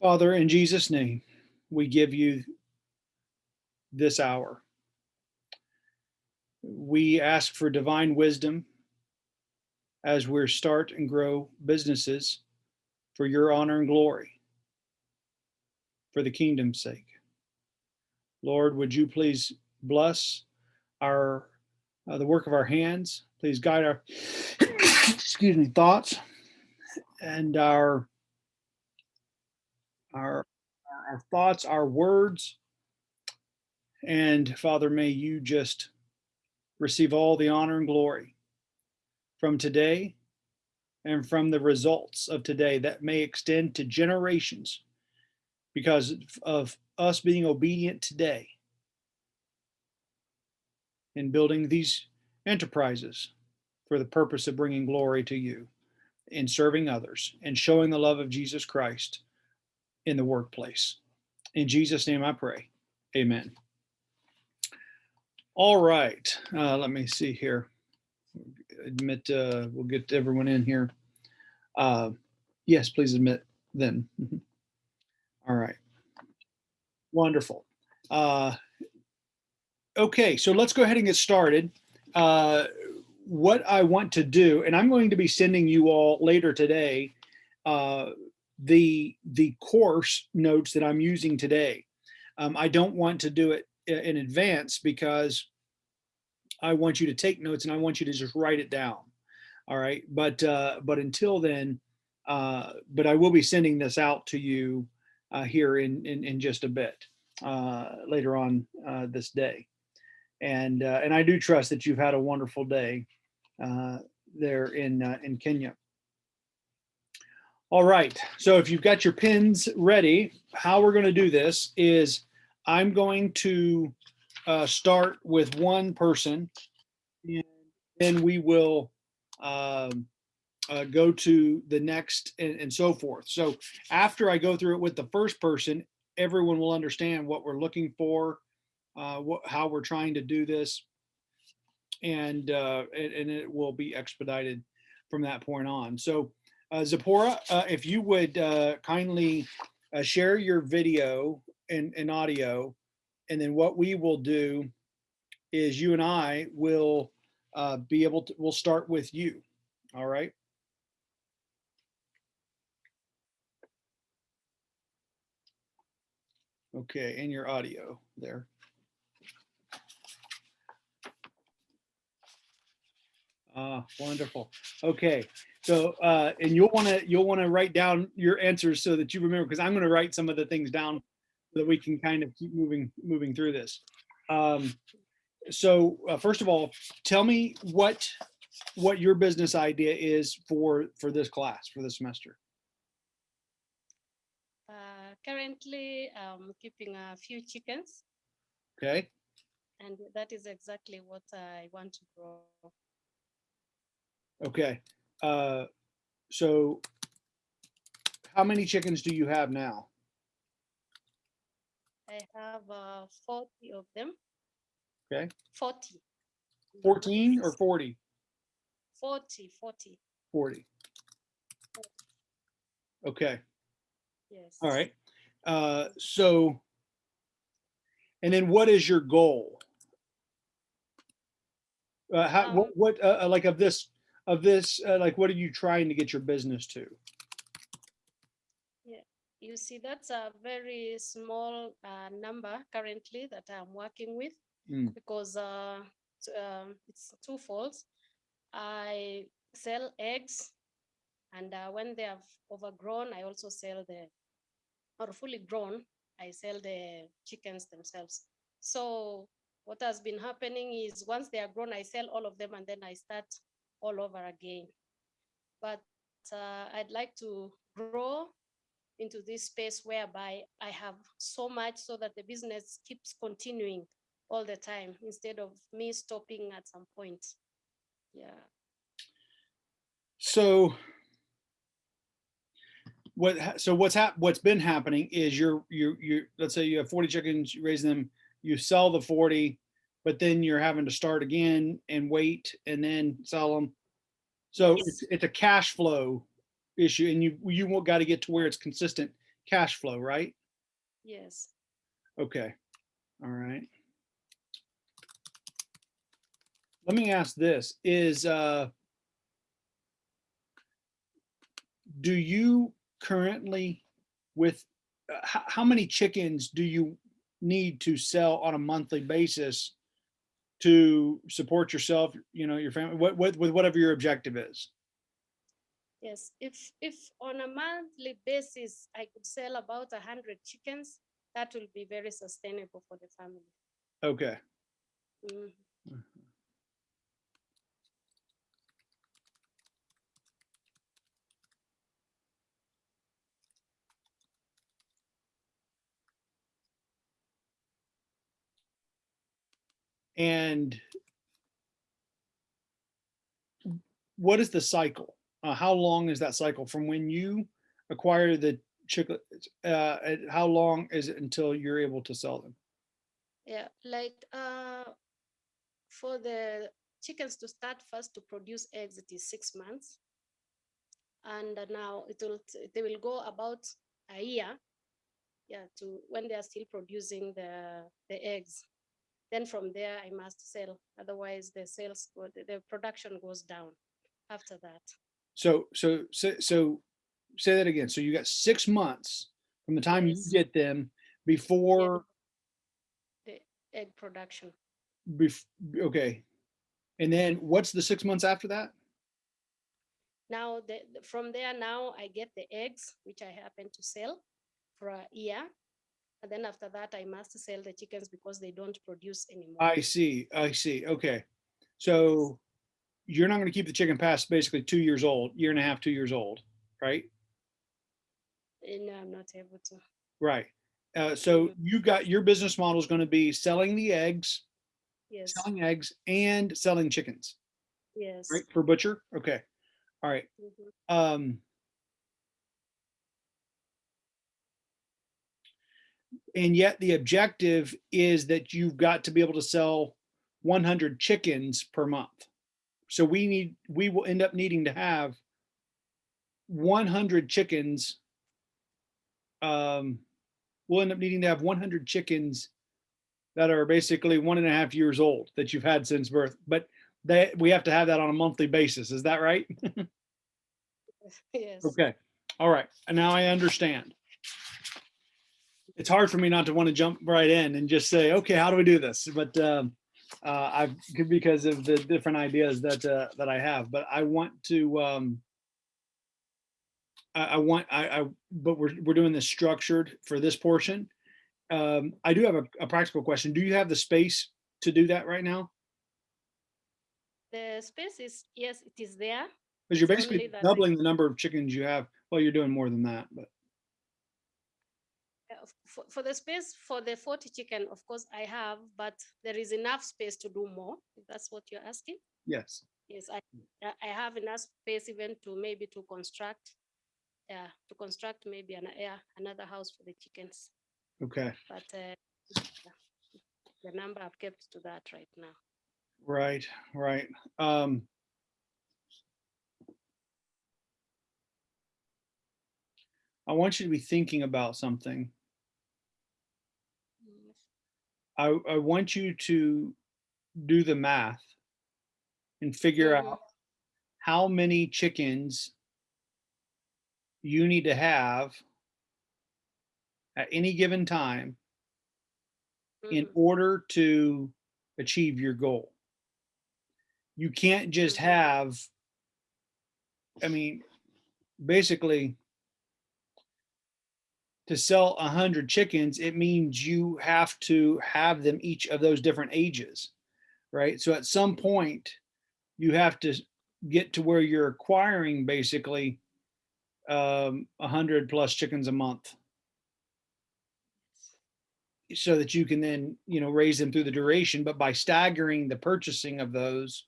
Father, in Jesus' name, we give you this hour. We ask for divine wisdom as we start and grow businesses for your honor and glory, for the kingdom's sake. Lord, would you please bless our uh, the work of our hands. Please guide our excuse me thoughts and our our our thoughts, our words. And Father, may you just receive all the honor and glory from today and from the results of today that may extend to generations because of us being obedient today in building these enterprises for the purpose of bringing glory to you in serving others and showing the love of Jesus Christ in the workplace. In Jesus' name I pray. Amen. All right. Uh, let me see here. Admit, uh, we'll get everyone in here. Uh, yes, please admit then. All right. Wonderful. Uh, okay, so let's go ahead and get started. Uh, what I want to do, and I'm going to be sending you all later today, uh, the the course notes that I'm using today. Um, I don't want to do it in advance because I want you to take notes and I want you to just write it down. All right, but uh, but until then, uh, but I will be sending this out to you uh, here in, in in just a bit uh, later on uh, this day, and uh, and I do trust that you've had a wonderful day uh, there in uh, in Kenya. All right, so if you've got your pins ready, how we're going to do this is I'm going to uh, start with one person and then we will um, uh, go to the next and, and so forth. So after I go through it with the first person, everyone will understand what we're looking for, uh, what, how we're trying to do this, and, uh, and, and it will be expedited from that point on. So Zipporah, uh, if you would uh, kindly uh, share your video and, and audio, and then what we will do is you and I will uh, be able to, we'll start with you. All right. Okay, and your audio there. Ah, wonderful. Okay, so uh, and you'll want to you'll want to write down your answers so that you remember because I'm going to write some of the things down so that we can kind of keep moving moving through this. Um, so uh, first of all, tell me what what your business idea is for for this class for this semester. Uh, currently, I'm keeping a few chickens, Okay. and that is exactly what I want to grow. Okay. Uh, so how many chickens do you have now? I have uh, 40 of them. Okay. 40. 14 or 40? 40, 40. 40. Okay. Yes. All right. Uh, so, and then what is your goal? Uh, how, Um, what, what, uh, like of this, of this, uh, like, what are you trying to get your business to? You see, that's a very small uh, number currently that I'm working with Mm. because uh, um, it's twofold. I sell eggs, and uh, when they have overgrown, I also sell the, or fully grown, I sell the chickens themselves. So what has been happening is once they are grown, I sell all of them and then I start all over again. But uh, I'd like to grow into this space whereby I have so much so that the business keeps continuing all the time instead of me stopping at some point. Yeah. So what, so what's hap, what's been happening is you're, you're, you're, let's say you have 40 chickens, you raise them, you sell the 40, but then you're having to start again and wait and then sell them. So Yes. it's, it's a cash flow issue and you, you got to get to where it's consistent cash flow, right? Yes. Okay, all right. Let me ask this, is, uh, do you currently with, uh, how many chickens do you need to sell on a monthly basis to support yourself, you know, your family, what, what, with whatever your objective is? Yes, if if on a monthly basis I could sell about a hundred chickens, that will be very sustainable for the family. Okay, Mhm. And what is the cycle? Uh, how long is that cycle from when you acquire the chicklets? Uh, how long is it until you're able to sell them? Yeah, like uh, for the chickens to start first to produce eggs, it is six months. And now it will, they will go about a year, yeah, to when they are still producing the, the eggs. Then from there, I must sell, otherwise the sales, the, the production goes down after that. So, so, so, so say that again. So you got six months from the time you get them before, the Egg production. bef- okay. And then what's the six months after that? Now, the- from there now I get the eggs, which I happen to sell for a year. And then after that, I must sell the chickens because they don't produce anymore. I see, I see. Okay. So you're not going to keep the chicken past basically two years old, year and a half, two years old, right? And I'm not able to. Right. Uh, so you got your business model is going to be selling the eggs, Yes, selling eggs and selling chickens, yes. right? For butcher. Okay. All right. mhm. Um, and yet the objective is that you've got to be able to sell 100 chickens per month. So we need, we will end up needing to have 100 chickens. Um, we'll end up needing to have 100 chickens that are basically one and a half years old that you've had since birth, but they, we have to have that on a monthly basis. Is that right? Yes. Okay, all right, and now I understand. It's hard for me not to want to jump right in and just say, okay, how do we do this? But um, uh, I've, because of the different ideas that, uh, that I have, but I want to, um, I, I want, I, I, but we're, we're doing this structured for this portion. Um, I do have a, a practical question. Do you have the space to do that right now? The space is, yes, it is there. Because you're basically only that I- doubling the number of chickens you have. Well, you're doing more than that, but For, for the space for the 40 chicken, of course, I have, but there is enough space to do more. If that's what you're asking. yes. Yes, I, I- have enough space even to maybe to construct, yeah, to construct maybe an, yeah, another house for the chickens, Okay, but uh, the number I've kept to that right now. right, right. Um, I want you to be thinking about something. Mm, I, I want you to do the math and figure Mhm. out how many chickens you need to have at any given time in mhm, order to achieve your goal. You can't just Mhm. have, I mean, basically, to sell a hundred chickens, it means you have to have them each of those different ages, right? So at some point, you have to get to where you're acquiring basically um, a hundred plus chickens a month so that you can then, you know, raise them through the duration, but by staggering the purchasing of those,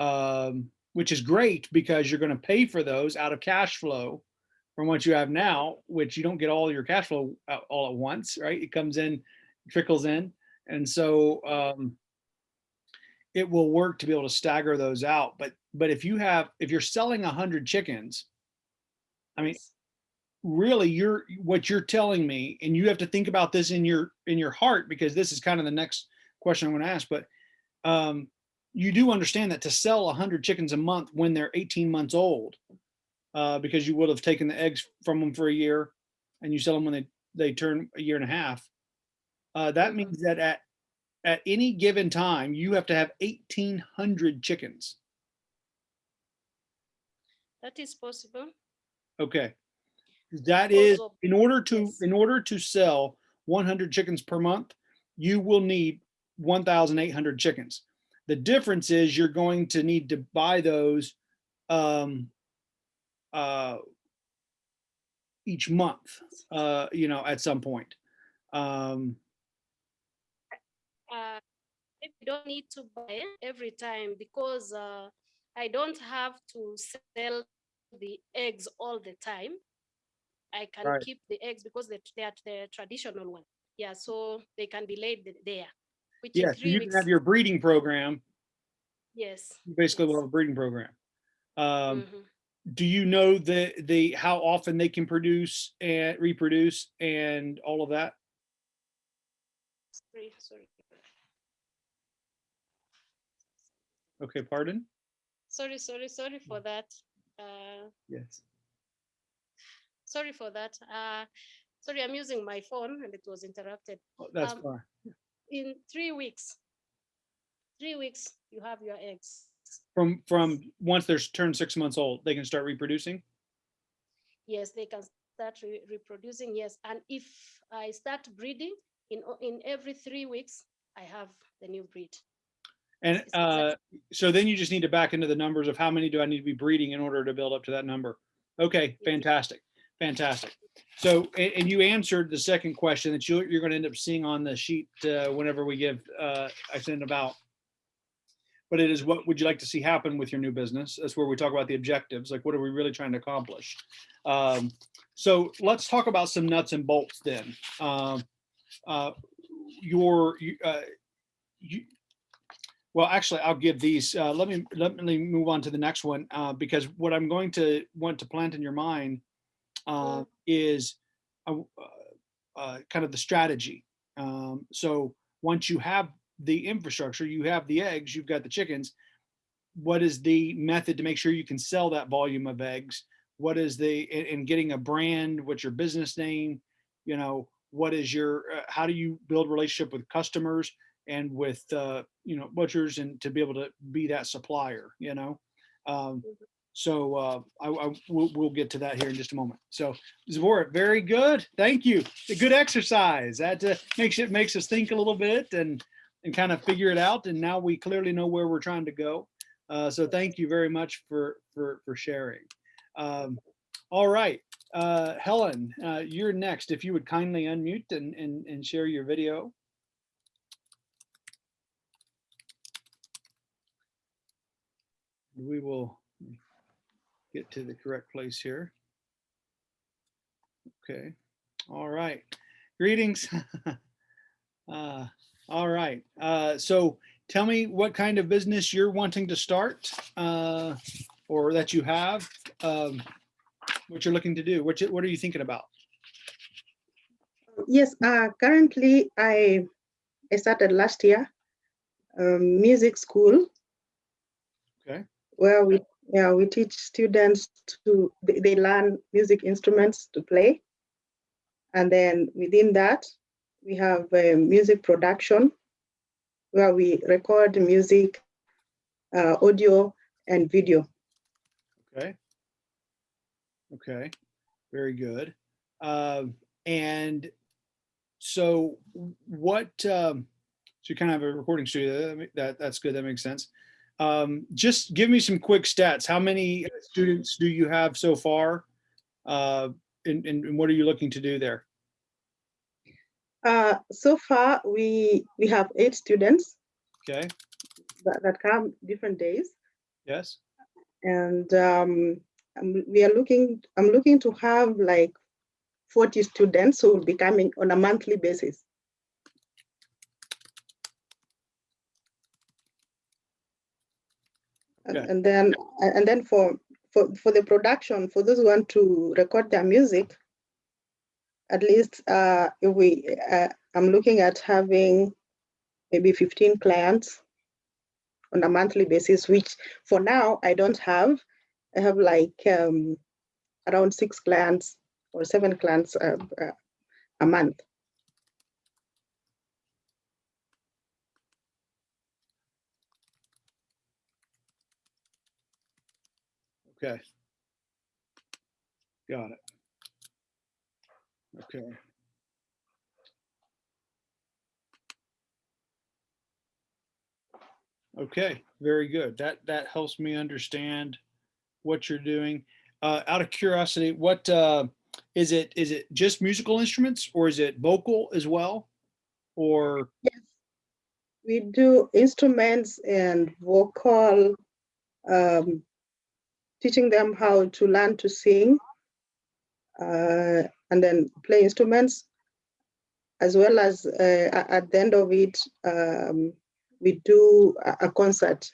um, which is great because you're going to pay for those out of cash flow from what you have now, which you don't get all your cash flow all at once, right? It comes in, trickles in. And so, um, it will work to be able to stagger those out. But, but if you have, if you're selling a hundred chickens, I mean, really you're what you're telling me and you have to think about this in your in your heart because this is kind of the next question i'm going to ask but um you do understand that to sell 100 chickens a month when they're 18 months old uh because you would have taken the eggs from them for a year and you sell them when they they turn a year and a half. Uh that Mhm. means that at at any given time you have to have 1800 chickens. That is possible. okay. That is in order to in order to sell 100 chickens per month you will need 1800 chickens. The difference is you're going to need to buy those um uh each month uh you know at some point um Uh, maybe you don't need to buy it every time because uh, I don't have to sell the eggs all the time. I can Right. keep the eggs because they, they are the traditional one. Yeah, so they can be laid there. Which yeah so you can have your breeding program yes. you basically will have a breeding program um mhm. Do you know the the how often they can produce and reproduce and all of that Sorry, sorry. okay pardon Sorry, sorry, sorry for that. Uh, yes sorry for that. Uh, sorry, I'm using my phone and it was interrupted. Oh, that's Um, fine In three weeks, three weeks, you have your eggs. From from once they're turned six months old they can start reproducing? Yes, they can start re- reproducing. Yes, and if I start breeding in in every three weeks, I have the new breed. and uh so then you just need to back into the numbers of how many do i need to be breeding in order to build up to that number. Okay fantastic fantastic. So and, and you answered the second question that you, you're going to end up seeing on the sheet uh, whenever we give uh, i send them out but it is what would you like to see happen with your new business that's where we talk about the objectives like what are we really trying to accomplish um, so let's talk about some nuts and bolts then um, uh, your uh, you well, actually, I'll give these. Uh, let me let me move on to the next one uh, because what I'm going to want to plant in your mind uh, is uh, kind of the strategy. Um, so once you have the infrastructure, you have the eggs, you've got the chickens. What is the method to make sure you can sell that volume of eggs? What is the in, in getting a brand? What's your business name? You know, what is your? Uh, how do you build relationship with customers? and with uh, you know butchers and to be able to be that supplier you know um, so uh, I, I we'll, we'll get to that here in just a moment so Zora, very good thank you a good exercise that uh, makes it makes us think a little bit and and kind of figure it out and now we clearly know where we're trying to go uh, so thank you very much for for for sharing um, all right uh, Helen uh, you're next if you would kindly unmute and and, and share your video we will get to the correct place here. Okay, all right. Greetings. uh, all right. Uh, so tell me what kind of business you're wanting to start uh, or that you have, um, what you're looking to do. What, you, what are you thinking about? Yes, uh, currently I, I started last year, um, music school. Okay. Where we, yeah, we teach students to, they, they learn music instruments to play. And then within that, we have uh, music production where we record music, uh, audio and video. Okay. Okay. Very good. Um, and so what, um, so you kind of have a recording studio. That, that that's good. That makes sense. Um, just give me some quick stats. How many students do you have so far? Uh, and, and, and what are you looking to do there? Uh, so far, we, we have eight students Okay. that, that come different days. Yes. and um, um, we are looking i'm looking to have like 40 students who will be coming on a monthly basis And- Okay. and then and then for for for the production for those who want to record their music at least uh, if we, uh, I'm looking at having maybe 15 clients on a monthly basis, which for now I don't have. I have like um, around six clients or seven clients uh, uh, a month. Okay. Got it. Okay. Okay, very good. That, that helps me understand what you're doing. Uh, out of curiosity, what, uh, is it, is it just musical instruments or is it vocal as well? Or, Yes, We do instruments and vocal, um, teaching them how to learn to sing, uh, and then play instruments, as well as uh, at the end of it, um, we do a, concert.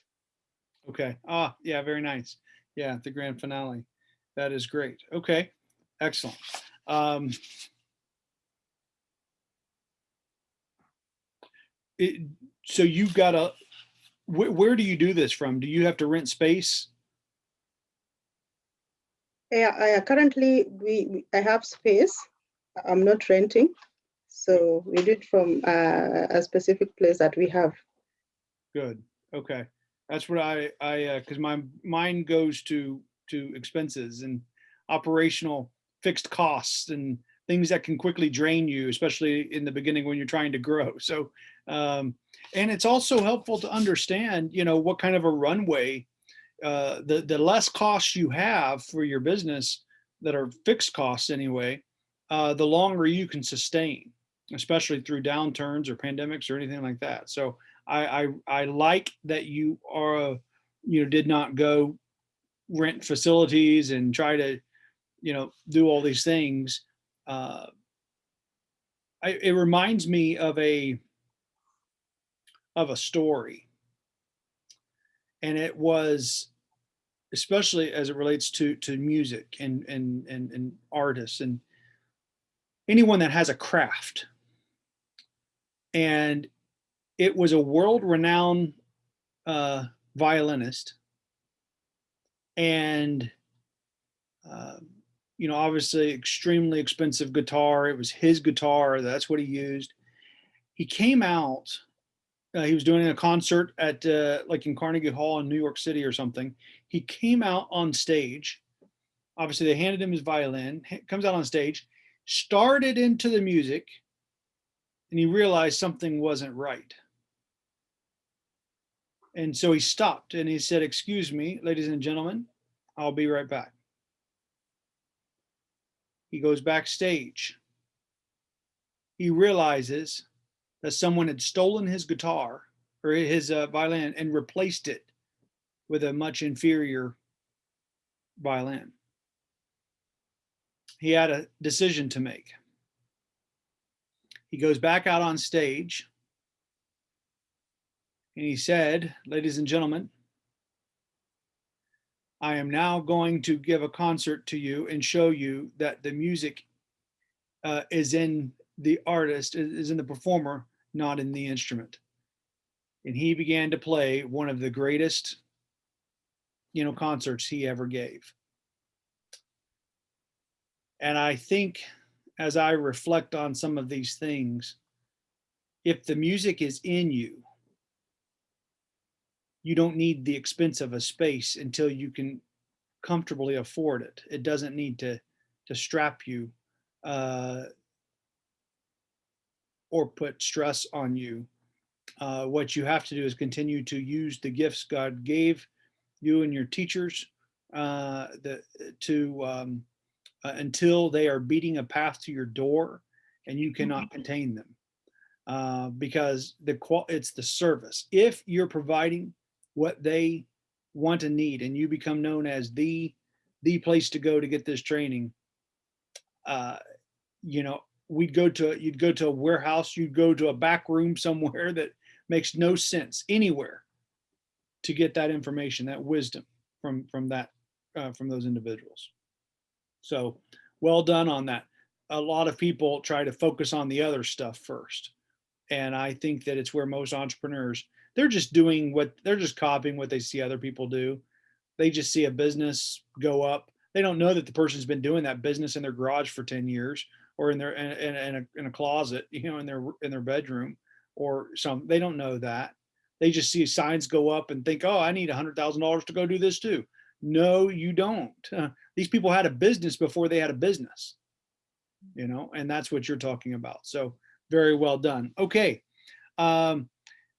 okay, ah, yeah, very nice. Yeah, the grand finale. That is great. Okay, excellent. Um, it, so you've got a, where, where do you do this from? Do you have to rent space? Yeah, I, currently we, we I have space. I'm not renting, so we do it from uh, a specific place that we have. Good. Okay. That's what I, I, uh, cause my mind goes to, to expenses and operational fixed costs and things that can quickly drain you, especially in the beginning when you're trying to grow. So, um, and it's also helpful to understand, you know, what kind of a runway, uh, the, the less costs you have for your business that are fixed costs anyway, uh, the longer you can sustain, especially through downturns or pandemics or anything like that. So, I, I, I like that you are, you know, did not go rent facilities and try to, you know, do all these things. Uh, I, it reminds me of a, of a story. And it was, especially as it relates to, to music and, and, and, and artists and anyone that has a craft. And it was a world-renowned uh, violinist, and uh, you know, obviously, extremely expensive guitar. It was his guitar. That's what he used. He came out. Uh, he was doing a concert at uh, like in Carnegie Hall in New York City or something. He came out on stage. Obviously, they handed him his violin. Comes out on stage, started into the music, and he realized something wasn't right. And so he stopped and he said, excuse me, ladies and gentlemen, I'll be right back. He goes backstage. He realizes that someone had stolen his guitar or his uh, violin and replaced it with a much inferior violin. He had a decision to make. He goes back out on stage and he said, ladies and gentlemen, I am now going to give a concert to you and show you that the music uh, is in the artist, is in the performer, not in the instrument. And he began to play one of the greatest, you know, concerts he ever gave. And I think as I reflect on some of these things, if the music is in you, you don't need the expense of a space until you can comfortably afford it. It doesn't need to to strap you uh, or put stress on you. Uh, what you have to do is continue to use the gifts God gave you and your teachers uh, the, to um, uh, until they are beating a path to your door and you cannot contain them. Uh, because the qual it's the service. If you're providing what they want and need and you become known as the the place to go to get this training uh you know we'd go to you'd go to a warehouse you'd go to a back room somewhere that makes no sense anywhere to get that information that wisdom from from that uh, from those individuals so well done on that a lot of people try to focus on the other stuff first. And I think that it's where most entrepreneurs, they're just doing what, they're just copying what they see other people do. They just see a business go up. They don't know that the person's been doing that business in their garage for 10 years or in their, in, in, a, in a closet, you know, in their, in their bedroom or some, they don't know that. They just see signs go up and think, oh, I need a hundred thousand dollars to go do this too. No, you don't. Uh, these people had a business before they had a business, you know, and that's what you're talking about. So very well done. Okay. Um,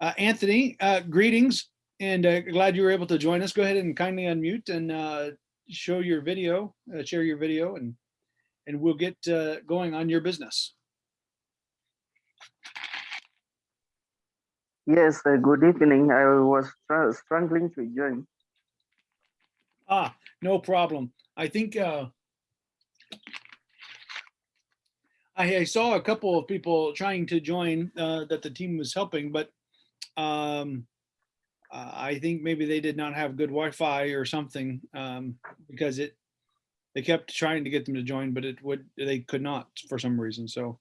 uh, Anthony, uh, greetings and uh, glad you were able to join us. Go ahead and kindly unmute and uh, show your video, uh, share your video and and we'll get uh, going on your business. Yes, uh, good evening. I was struggling to join. Ah, no problem. I think uh, I, I saw a couple of people trying to join uh, that the team was helping, but um, uh, I think maybe they did not have good Wi-Fi or something um, because it they kept trying to get them to join, but it would they could not for some reason. So,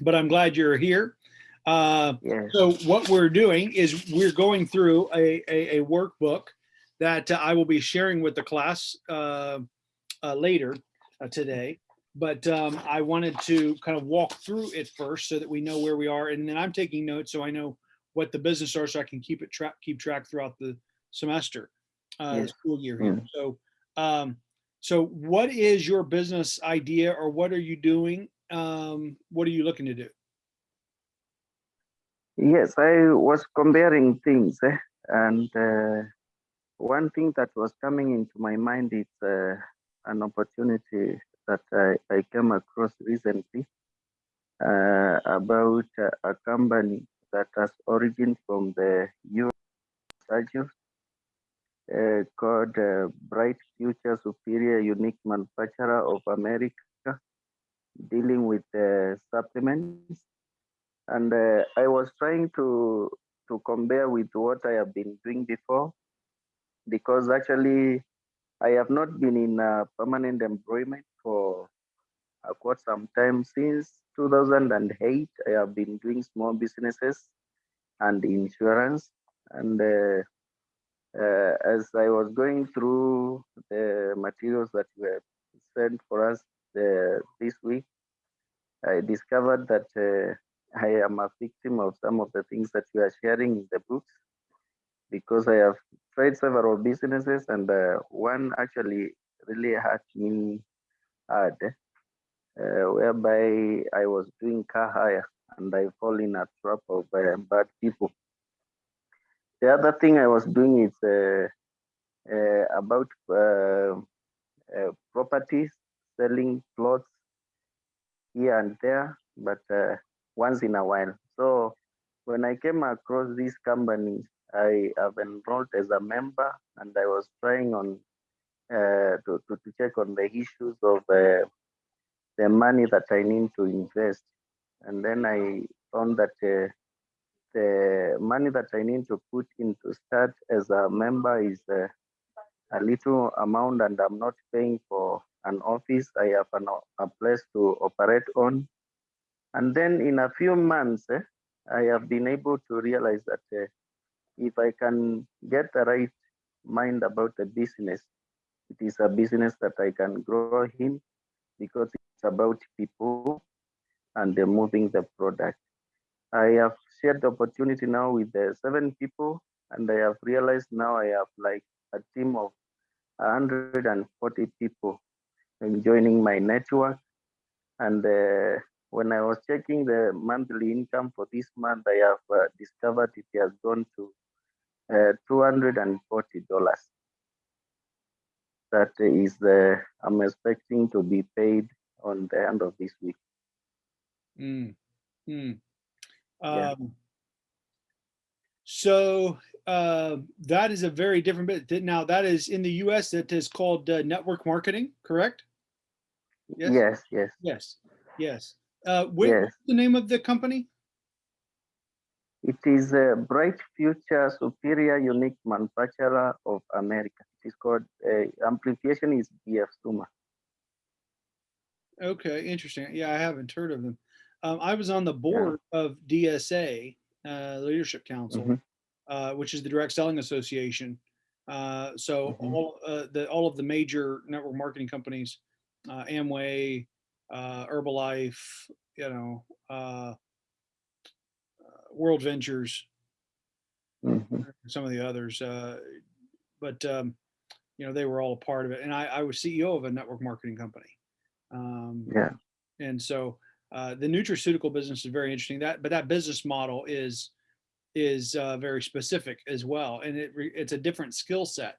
but I'm glad you're here. Uh, Yes. so what we're doing is we're going through a, a, a workbook that uh, I will be sharing with the class uh, uh, later uh, today. But um, I wanted to kind of walk through it first so that we know where we are. And then I'm taking notes so I know what the business are so I can keep it track, keep track throughout the semester, uh, the school year here. So, um, so what is your business idea or what are you doing? Um, what are you looking to do? Yes, I was comparing things, eh, and uh, one thing that was coming into my mind is uh, an opportunity that I, I came across recently uh, about a company that has origin from the US uh, called uh, Bright Future Superior Unique Manufacturer of America, dealing with uh, supplements and uh, I was trying to to compare with what I have been doing before, because actually I have not been in uh, permanent employment for uh, quite some time since 2008. I have been doing small businesses and insurance, and uh, as I was going through the materials that were sent for us uh, this week, I discovered that. Uh, I am a victim of some of the things that you are sharing in the books because I have tried several businesses and uh, one actually really hurt me hard, uh, whereby I was doing car hire and I fall in a trap of uh, bad people. The other thing I was doing is uh, uh, about uh, uh, properties, selling plots here and there, but uh, once in a while. So when I came across this company, I have enrolled as a member and I was trying on uh, to, to, to check on the issues of the money that I need to invest. And then I found that the money that I need to put in to start as a member is uh, a little amount and I'm not paying for an office. I have an, a place to operate on and then in a few months, eh, I have been able to realize that uh, if I can get the right mind about the business, it is a business that I can grow in because it's about people and they're moving the product. I have shared the opportunity now with the seven people, and I have realized now I have like a team of 140 people joining my network. And uh, when I was checking the monthly income for this month, I have uh, discovered it has gone to uh, $240. That is the, I'm expecting to be paid on the end of this week. Mm, mm. Yeah. Um, so uh, that is a very different bit. Now that is in the US, that is called uh, network marketing, correct? Yes. Yes, yes, Yes, yes. Uh, what- yes. what's the name of the company? It is a Bright Future Superior Unique Manufacturer of America. It is called, uh, amplification is BF Suma. Okay, interesting. Yeah, I haven't heard of them. Um, I was on the board of DSA, uh, Leadership Council, Mhm. uh, which is the Direct Selling Association. Uh, so Mhm. all, uh, the, all of the major network marketing companies, uh, Amway, uh, Herbalife, you know, World Ventures, Mhm. some of the others, uh, but, um, you know, they were all a part of it. And I, I was CEO of a network marketing company. Um, Yeah. and so uh, the nutraceutical business is very interesting. That, but that business model is is uh, very specific as well, and it it's a different skill set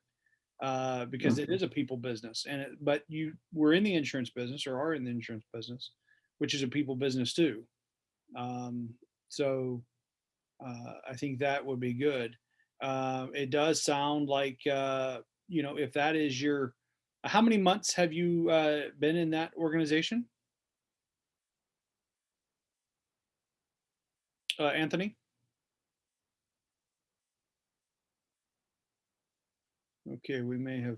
uh, because it is a people business. And it, but you were in the insurance business or are in the insurance business, which is a people business too. Um, so uh, I think that would be good. Um, it does sound like uh, you know if that is your how many months have you been in that organization? Uh, Anthony? Okay, we may have.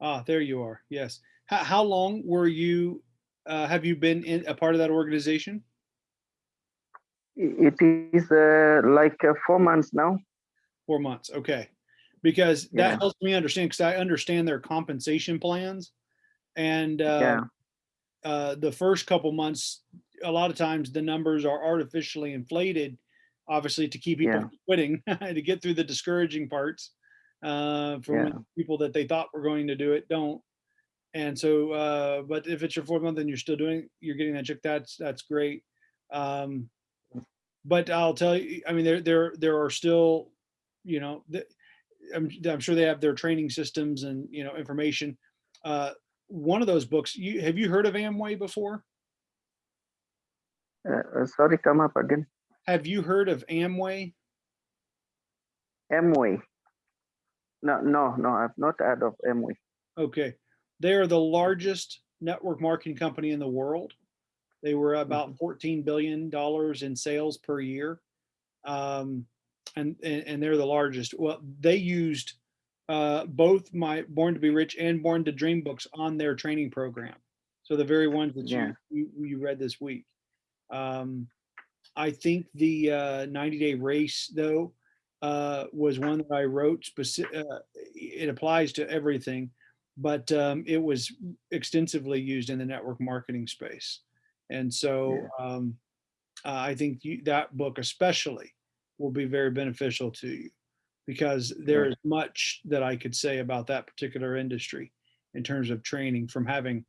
Ah, there you are. Yes. How, how long were you, uh, have you been in a part of that organization? It is uh, like uh, four months now. Four months, okay. Because that Yeah. helps me understand, because I understand their compensation plans. And Yeah. uh, uh, the first couple months, a lot of times the numbers are artificially inflated, obviously to keep people Yeah. from quitting, to get through the discouraging parts. Uh, for Yeah. people that they thought were going to do it, don't. And so, uh, but if it's your fourth month and you're still doing, you're getting that check, that's, that's great. Um, but I'll tell you, I mean, there, there, there are still, you know, the, I'm, I'm sure they have their training systems and, you know, information. Uh, one of those books, you, have you heard of Amway before? Uh, uh, sorry, come up again. Have you heard of Amway? Amway. No, no, no. I've not heard of Amway. Okay. They are the largest network marketing company in the world. They were about $14 billion in sales per year. Um, and, and, and they're the largest. Well, they used uh, both my Born to be Rich and Born to Dream books on their training program. So the very ones that Yeah. you, you, you read this week. Um, I think the uh, 90 day race though uh, was one that I wrote specific. Uh, it applies to everything, but um, it was extensively used in the network marketing space. And so um, uh, I think you, that book especially will be very beneficial to you because there is much that I could say about that particular industry in terms of training from having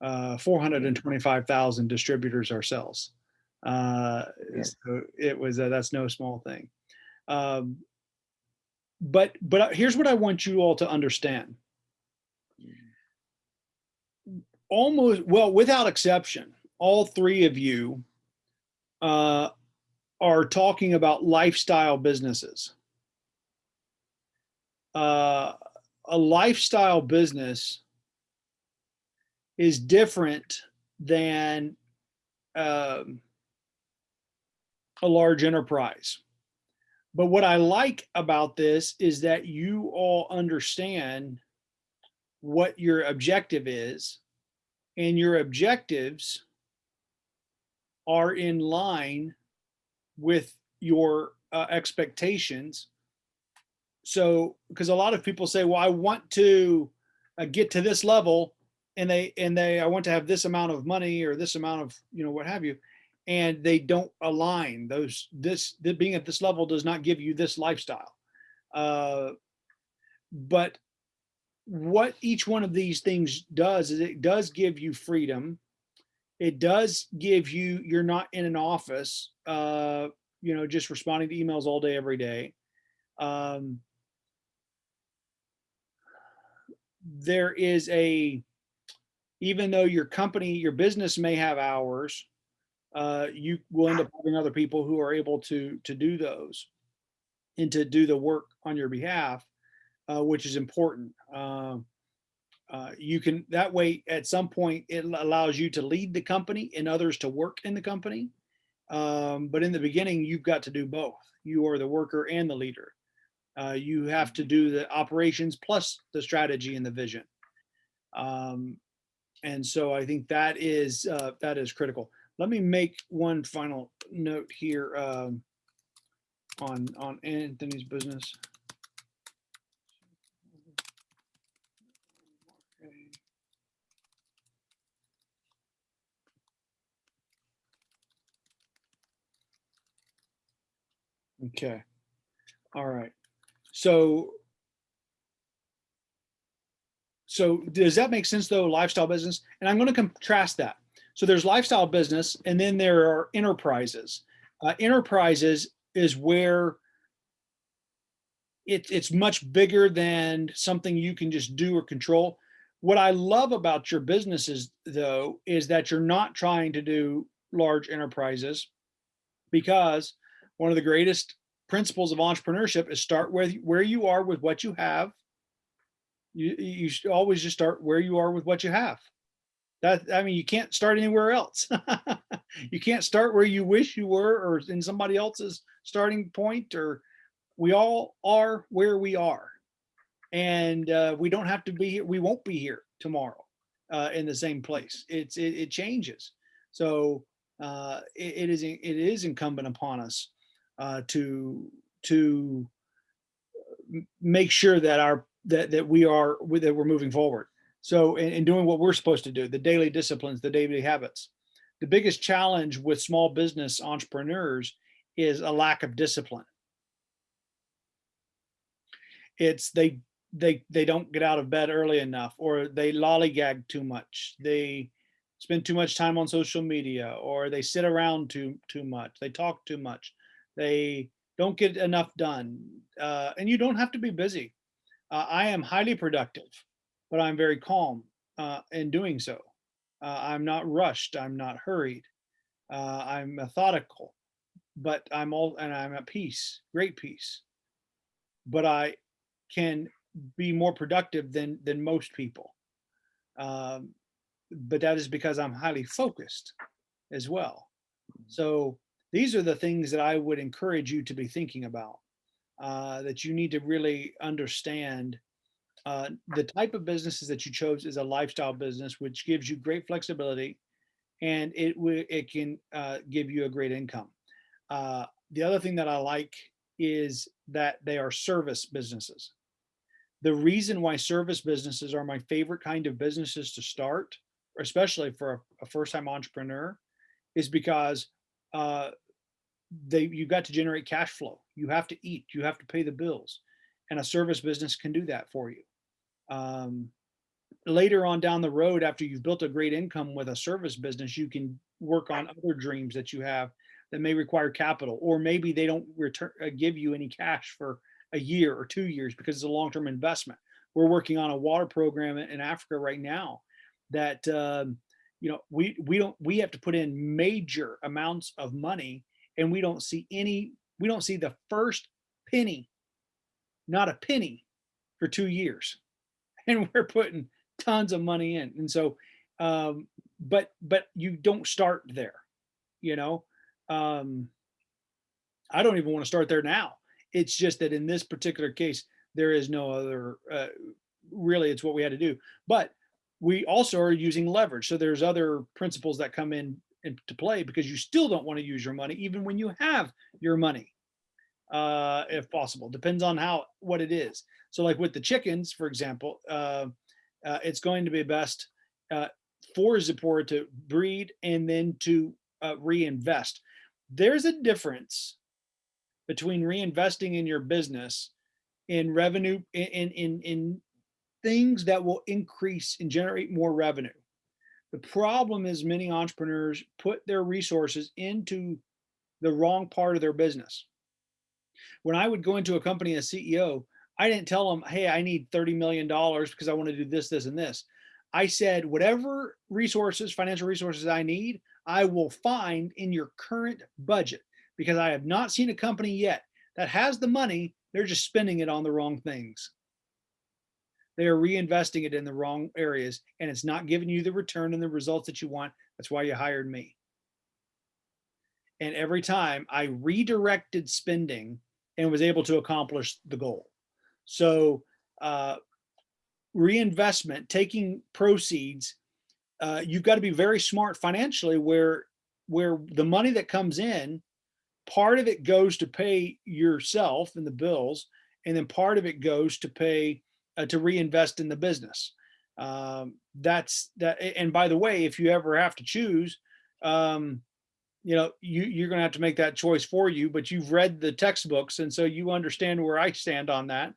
uh, 425,000 distributors ourselves. Uh, Yeah. So it was, uh, that's no small thing. Um, but, but here's what I want you all to understand. Almost, well, without exception, all three of you uh, are talking about lifestyle businesses. Uh, a lifestyle business is different than um, a large enterprise. But what I like about this is that you all understand what your objective is, and your objectives are in line with your uh, expectations. So, because a lot of people say, well, I want to uh, get to this level and they, and they, I want to have this amount of money or this amount of, you know, what have you. And they don't align those, this, being at this level does not give you this lifestyle. Uh, but what each one of these things does is it does give you freedom. It does give you, you're not in an office, uh, you know, just responding to emails all day, every day. Um, there is a, even though your company, your business may have hours, uh, you will end up having other people who are able to, to do those and to do the work on your behalf, uh, which is important. Um, uh, you can, that way, at some point, it allows you to lead the company and others to work in the company. Um, but in the beginning, you've got to do both. You are the worker and the leader. Uh, you have to do the operations plus the strategy and the vision. Um, and so I think that is uh, that is critical. Let me make one final note here um, on on Anthony's business. Okay. All right. So so does that make sense though, lifestyle business? And I'm going to contrast that. So there's lifestyle business and then there are enterprises. Uh, enterprises is where it, it's much bigger than something you can just do or control. What I love about your businesses though, is that you're not trying to do large enterprises because one of the greatest principles of entrepreneurship is start where, where you are with what you have. You you should always just start where you are with what you have. That i mean you can't start anywhere else. You can't start where you wish you were or in somebody else's starting point or we all are where we are. And uh, we don't have to be here we won't be here tomorrow uh, in the same place. It's it, it changes. So uh, it, it is it is incumbent upon us uh, to to make sure that our that that we are that we're moving forward. So in, in doing what we're supposed to do, the daily disciplines, the daily habits. The biggest challenge with small business entrepreneurs is a lack of discipline. It's they they they don't get out of bed early enough or they lollygag too much. They spend too much time on social media or they sit around too too much. They talk too much. They don't get enough done. Uh, and you don't have to be busy. Uh, I am highly productive, but I'm very calm uh, in doing so. Uh, I'm not rushed. I'm not hurried. Uh, I'm methodical, but I'm all, and I'm at peace, great peace. But I can be more productive than than most people. Um, but that is because I'm highly focused as well. So these are the things that I would encourage you to be thinking about uh, that you need to really understand uh, the type of businesses that you chose is a lifestyle business, which gives you great flexibility and it it can uh, give you a great income. Uh, the other thing that I like is that they are service businesses. The reason why service businesses are my favorite kind of businesses to start, especially for a, a first-time entrepreneur, is because uh, they you got to generate cash flow. You have to eat. You have to pay the bills, and a service business can do that for you. Um, later on down the road, after you've built a great income with a service business, you can work on other dreams that you have that may require capital, or maybe they don't return uh, give you any cash for a year or two years because it's a long-term investment. We're working on a water program in Africa right now that um, you know we we don't we have to put in major amounts of money and we don't see any we don't see the first penny not a penny for two years. And we're putting tons of money in. And so um but but you don't start there you know? Um i don't even want to start there now. It's just that in this particular case there is no other uh, really it's what we had to do. But we also are using leverage. So there's other principles that come in into play because you still don't want to use your money even when you have your money uh if possible depends on how what it is. So like with the chickens for example uh, uh it's going to be best uh for Zipporah to breed and then to uh, reinvest. There's a difference between reinvesting in your business in revenue in in, in things that will increase and generate more revenue the problem is many entrepreneurs put their resources into the wrong part of their business. When I would go into a company as CEO, I didn't tell them, hey, I need $30 million because I want to do this, this, and this. I said, whatever resources, financial resources I need, I will find in your current budget because I have not seen a company yet that has the money. They're just spending it on the wrong things they are reinvesting it in the wrong areas and it's not giving you the return and the results that you want. That's why you hired me. And every time I redirected spending and was able to accomplish the goal. So uh, reinvestment, taking proceeds, uh, you've got to be very smart financially where where the money that comes in, part of it goes to pay yourself and the bills, and then part of it goes to pay uh, to reinvest in the business. Um, that's that. And by the way, if you ever have to choose, um, you know, you, you're going to have to make that choice for you, but you've read the textbooks. And so you understand where I stand on that.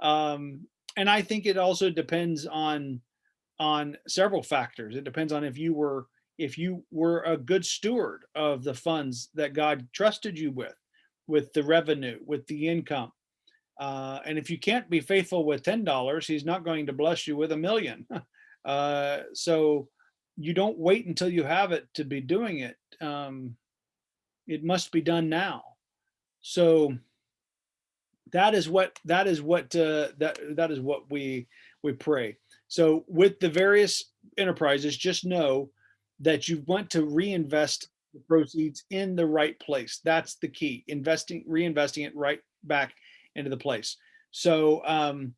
Um, and I think it also depends on, on several factors. It depends on if you were, if you were a good steward of the funds that God trusted you with, with the revenue, with the income. Uh, and if you can't be faithful with $10, he's not going to bless you with a million. uh, so you don't wait until you have it to be doing it. Um, it must be done now. So that is what that is what uh, that that is what we we pray. So with the various enterprises, just know that you want to reinvest the proceeds in the right place. That's the key. Investing, reinvesting it right back into the place. So um,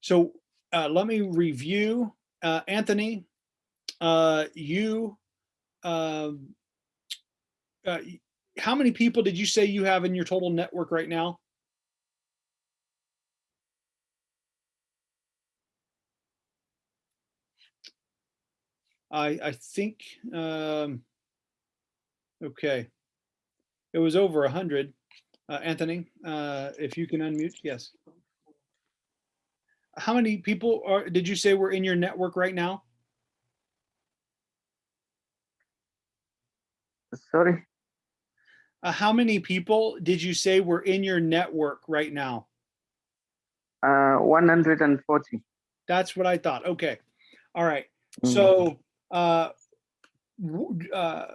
so uh, let me review. Uh, Anthony, uh, you, um, uh, how many people did you say you have in your total network right now? I, I think, um, okay. It was over a hundred. Uh, Anthony, uh, if you can unmute, yes. How many people are, did you say were in your network right now? Sorry, Uh, how many people did you say were in your network right now? uh, 140. That's what I thought. Okay. All right. Mhm. So, uh, uh,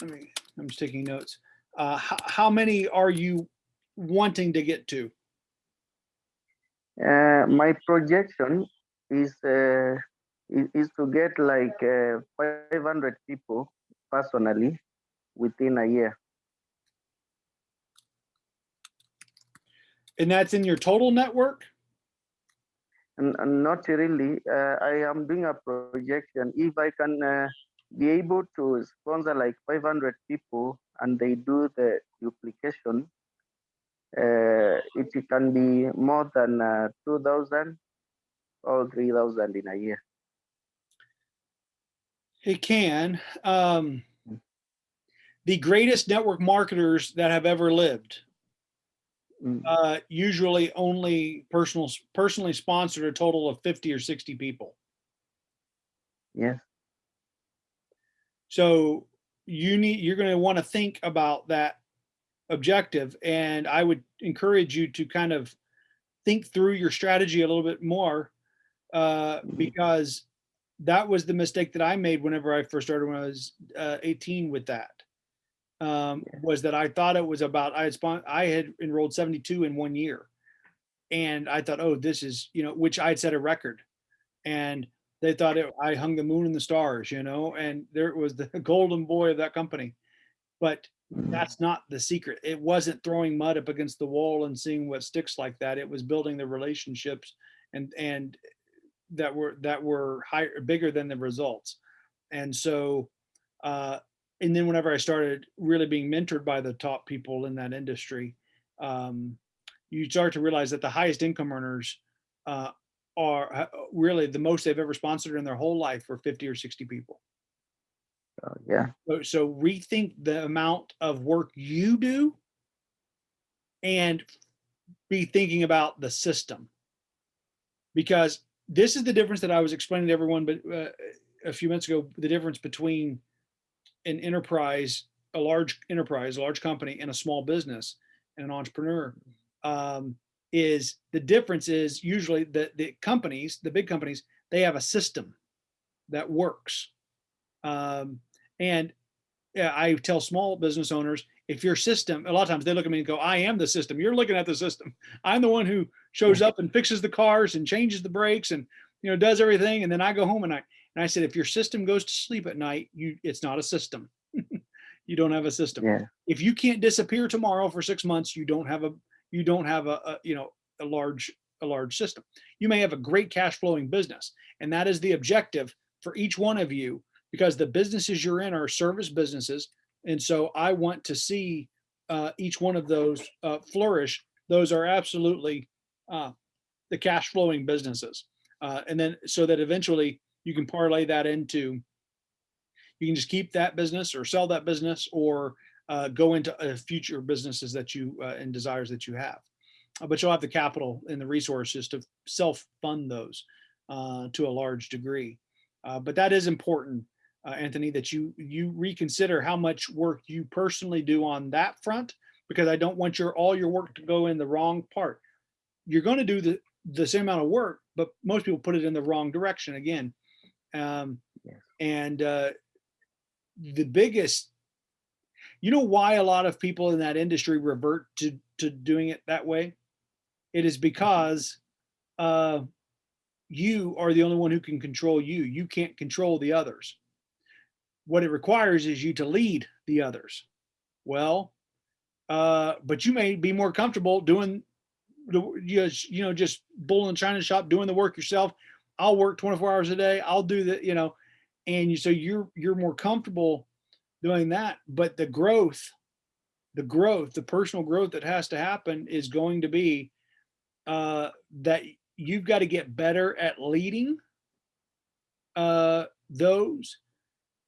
let me, I'm just taking notes. Uh, how, many are you wanting to get to? Uh, my projection is uh, is, is to get like uh, 500 people personally within a year. And that's in your total network? And, and not really. Uh, I am doing a projection. If I can uh, be able to sponsor like 500 people and they do the duplication, uh, it can be more than uh, 2,000 or 3,000 in a year. It can. Um, the greatest network marketers that have ever lived Mm. uh, usually only personal, personally sponsored a total of 50 or 60 people. Yes. So you need, you're going to want to think about that objective. And I would encourage you to kind of think through your strategy a little bit more uh, Mhm. because that was the mistake that I made whenever I first started when I was uh, 18 with that. Um, was that I thought it was about, I had spon I had enrolled 72 in one year. And I thought, oh, this is, you know, which I'd set a record. And they thought it, I hung the moon and the stars, you know, and there was the golden boy of that company. But Mm. that's not the secret. It wasn't throwing mud up against the wall and seeing what sticks like that. It was building the relationships and and that were that were higher bigger than the results. And so uh and then whenever I started really being mentored by the top people in that industry, um, you start to realize that the highest income earners uh, are uh, really the most they've ever sponsored in their whole life for 50 or 60 people. So, yeah. So, so rethink the amount of work you do and be thinking about the system. Because this is the difference that I was explaining to everyone, but uh, a few minutes ago, the difference between an enterprise, a large enterprise, a large company and a small business and an entrepreneur um, is the difference is usually the, the companies, the big companies, they have a system that works. Um, and I tell small business owners, if your system, a lot of times they look at me and go, I am the system. You're looking at the system. I'm the one who shows up and fixes the cars and changes the brakes and, you know, does everything. And then I go home and I, and I said, if your system goes to sleep at night, you, it's not a system. You don't have a system. Yeah. If you can't disappear tomorrow for six months, you don't have a, you don't have a, a you know, a large, a large system. You may have a great cash flowing business and that is the objective for each one of you because the businesses you're in are service businesses. And so I want to see uh, each one of those uh, flourish. Those are absolutely uh, the cash flowing businesses. Uh, and then so that eventually you can parlay that into, you can just keep that business or sell that business or uh, go into uh, future businesses that you uh, and desires that you have. Uh, But you'll have the capital and the resources to self-fund those uh, to a large degree. Uh, But that is important, uh, Anthony, that you, you reconsider how much work you personally do on that front, because I don't want your, all your work to go in the wrong part. You're going to do the, the same amount of work, but most people put it in the wrong direction again. Um, and uh, the biggest, you know why a lot of people in that industry revert to, to doing it that way? It is because uh, you are the only one who can control you. You can't control the others. What it requires is you to lead the others. Well, uh, but you may be more comfortable doing the, you know, just bull in the china shop, doing the work yourself. I'll work 24 hours a day. I'll do the, you know, and you, so you're, you're more comfortable doing that. But the growth, the growth, the personal growth that has to happen is going to be uh, that you've got to get better at leading uh, those,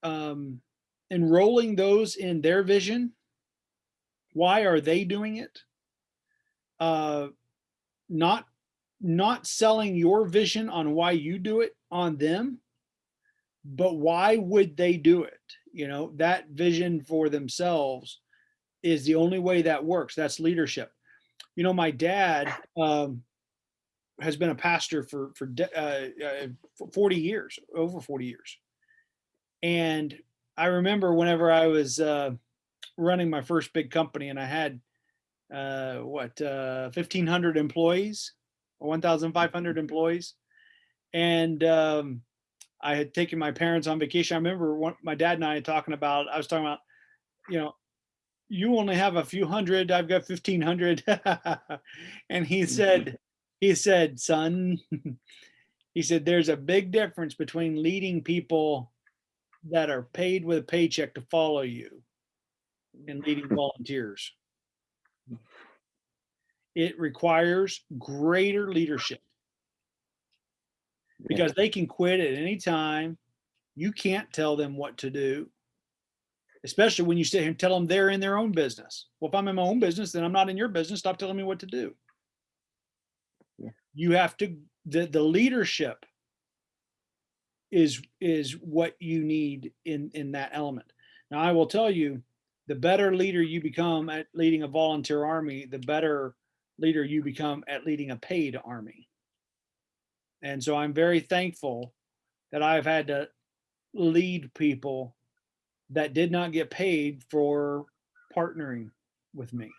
um, enrolling those in their vision. Why are they doing it? Uh, not not selling your vision on why you do it on them, but why would they do it? You know, that vision for themselves is the only way that works. That's leadership. You know, my dad um, has been a pastor for for uh, uh, 40 years, over 40 years. And I remember whenever I was uh, running my first big company and I had uh, what, uh, 1500 employees 1,500 employees. And um, I had taken my parents on vacation. I remember one, my dad and I talking about, I was talking about, you know, you only have a few hundred, I've got 1500. and he said, mm-hmm. he said, son, he said, there's a big difference between leading people that are paid with a paycheck to follow you and leading volunteers. It requires greater leadership because they can quit at any time. You can't tell them what to do, especially when you sit here and tell them they're in their own business. Well, if I'm in my own business, then I'm not in your business. Stop telling me what to do. Yeah. You have to, the, the leadership is, is what you need in, in that element. Now, I will tell you, the better leader you become at leading a volunteer army, the better leader you become at leading a paid army. And so I'm very thankful that I've had to lead people that did not get paid for partnering with me.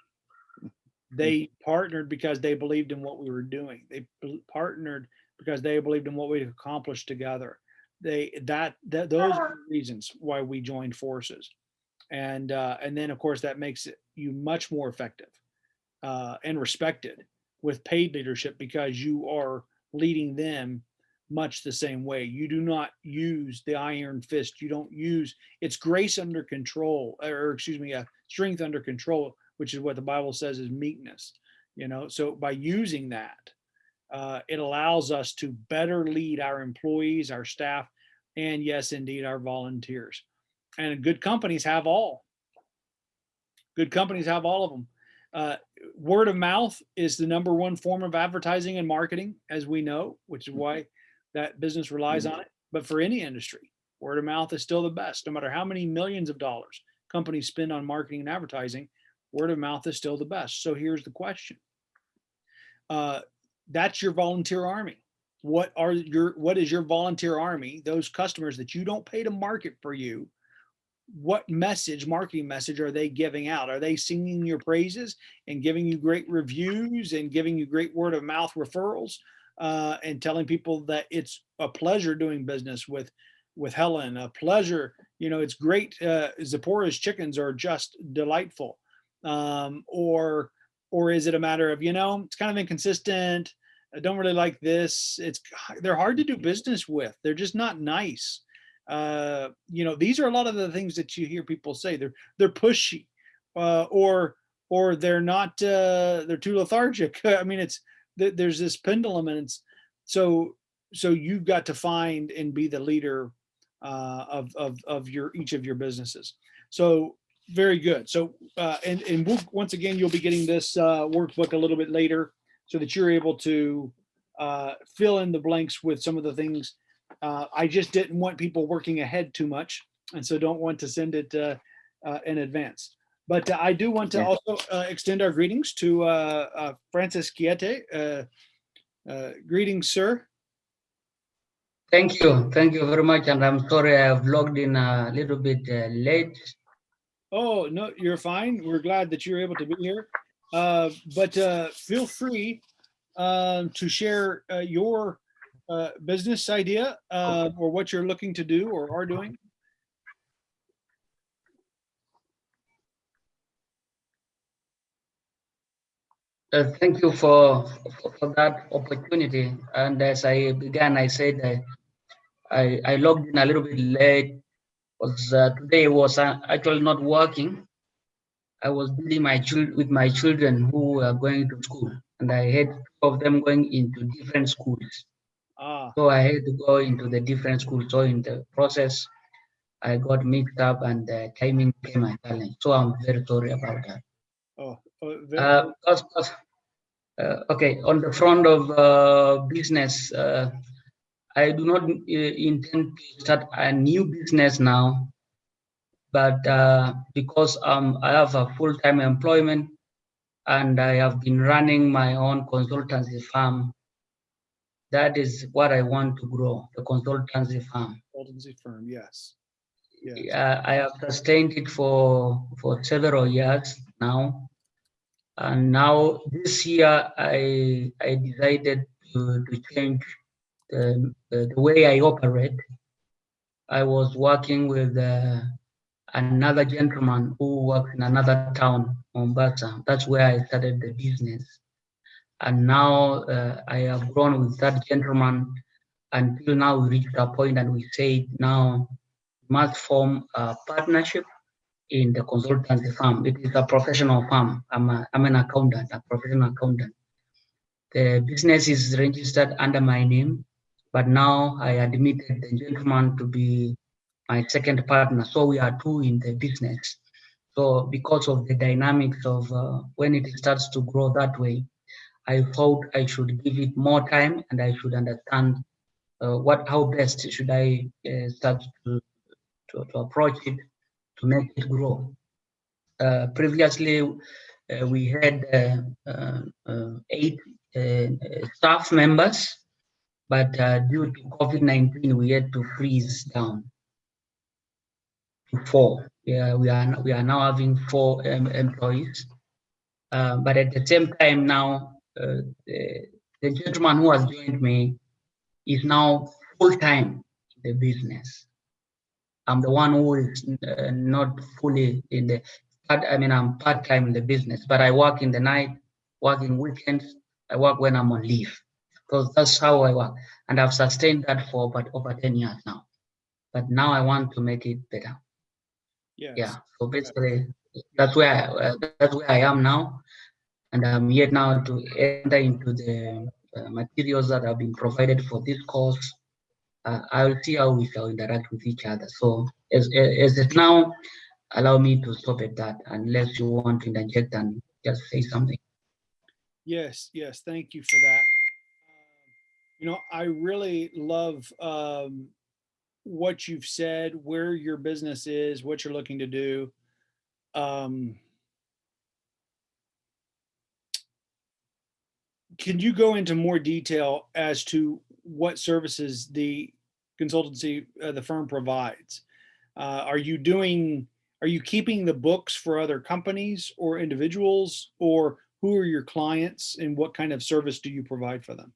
They partnered because they believed in what we were doing. They partnered because they believed in what we accomplished together. They that that those are the reasons why we joined forces. And uh, and then of course that makes you much more effective uh, and respected with paid leadership because you are leading them much the same way. You do not use the iron fist. You don't use it's grace under control, or excuse me, uh, strength under control, which is what the Bible says is meekness. You know, so by using that, uh, it allows us to better lead our employees, our staff, and yes, indeed, our volunteers. And good companies have all. Good companies have all of them. Uh, word of mouth is the number one form of advertising and marketing, as we know, which is why that business relies on it. But for any industry, word of mouth is still the best. No matter how many millions of dollars companies spend on marketing and advertising, word of mouth is still the best. So here's the question. Uh, that's your volunteer army. What are your, what is your volunteer army? Those customers that you don't pay to market for you, what message, marketing message are they giving out? Are they singing your praises and giving you great reviews and giving you great word of mouth referrals uh, and telling people that it's a pleasure doing business with with Helen, a pleasure, you know, it's great. Uh, Zipporah's chickens are just delightful. Um, or, or is it a matter of, you know, it's kind of inconsistent. I don't really like this. It's, they're hard to do business with. They're just not nice. Uh, you know, these are a lot of the things that you hear people say. They're, they're pushy, uh, or, or they're not, uh, they're too lethargic. I mean, it's, th- there's this pendulum and it's, so, so you've got to find and be the leader uh, of, of, of your, each of your businesses. So very good. So, uh, and, and we'll, once again, you'll be getting this uh, workbook a little bit later so that you're able to uh, fill in the blanks with some of the things. Uh, I just didn't want people working ahead too much. And so don't want to send it uh, uh, in advance. But uh, I do want to Yeah. also uh, extend our greetings to uh, uh, Francis Chiete. Uh, uh, greetings, sir. Thank you. Thank you very much. And I'm sorry I've logged in a little bit uh, late. Oh, no, you're fine. We're glad that you're able to be here. Uh, but uh, feel free um, to share uh, your uh, business idea uh, or what you're looking to do or are doing. Uh, thank you for, for, for that opportunity. And as I began, I said I, I, I logged in a little bit late because uh, today was uh, actually not working. I was dealing my with my children who were going to school, and I had two of them going into different schools. Ah, So I had to go into the different schools. So in the process, I got mixed up and the timing became a challenge. So I'm very sorry about that. oh, uh, very- Uh, cause- cause, uh, okay, on the front of uh, business, uh, I do not uh, intend to start a new business now, but uh, because um, I have a full-time employment and I have been running my own consultancy firm, that is what I want to grow, the consultancy firm. consultancy firm, yes. Yes. Yeah, I have sustained it for for several years now, and now this year I I decided to, to change the, the way I operate. I was working with uh, another gentleman who works in another town, Mombasa. That's where I started the business, and now uh, I have grown with that gentleman until now we reached a point and we said now must form a partnership in the consultancy firm. It is a professional firm. I'm, a, I'm an accountant, a professional accountant. The business is registered under my name, but now I admitted the gentleman to be my second partner. So we are two in the business. So because of the dynamics of uh, when it starts to grow that way, I thought I should give it more time and I should understand uh, what how best should I uh, start to to, to approach it to make it grow. Uh, previously, uh, we had uh, uh, eight staff members, but due to COVID-19, we had to freeze down to four. Yeah, we are we are now having four um, employees, but at the same time now, uh, the, the gentleman who has joined me is now full time in the business. I'm the one who is uh, not fully in the, part- I mean, I'm part-time in the business, but I work in the night, work in weekends, I work when I'm on leave. Because that's how I work. And I've sustained that for about over 10 years now. But now I want to make it better. Yes. Yeah. So basically, that's where, I- uh, that's where I am now. And I'm here now to enter into the uh, materials that have been provided for this course uh, I'll see how we shall interact with each other. So as, as it now, allow me to stop at that unless you want to interject and just say something. Yes, yes, thank you for that. Um, You know, I really love um, what you've said, where your business is, what you're looking to do. Um, Can you go into more detail as to what services the consultancy, uh, the firm provides? Uh, Are you doing, are you keeping the books for other companies or individuals? Or who are your clients and what kind of service do you provide for them?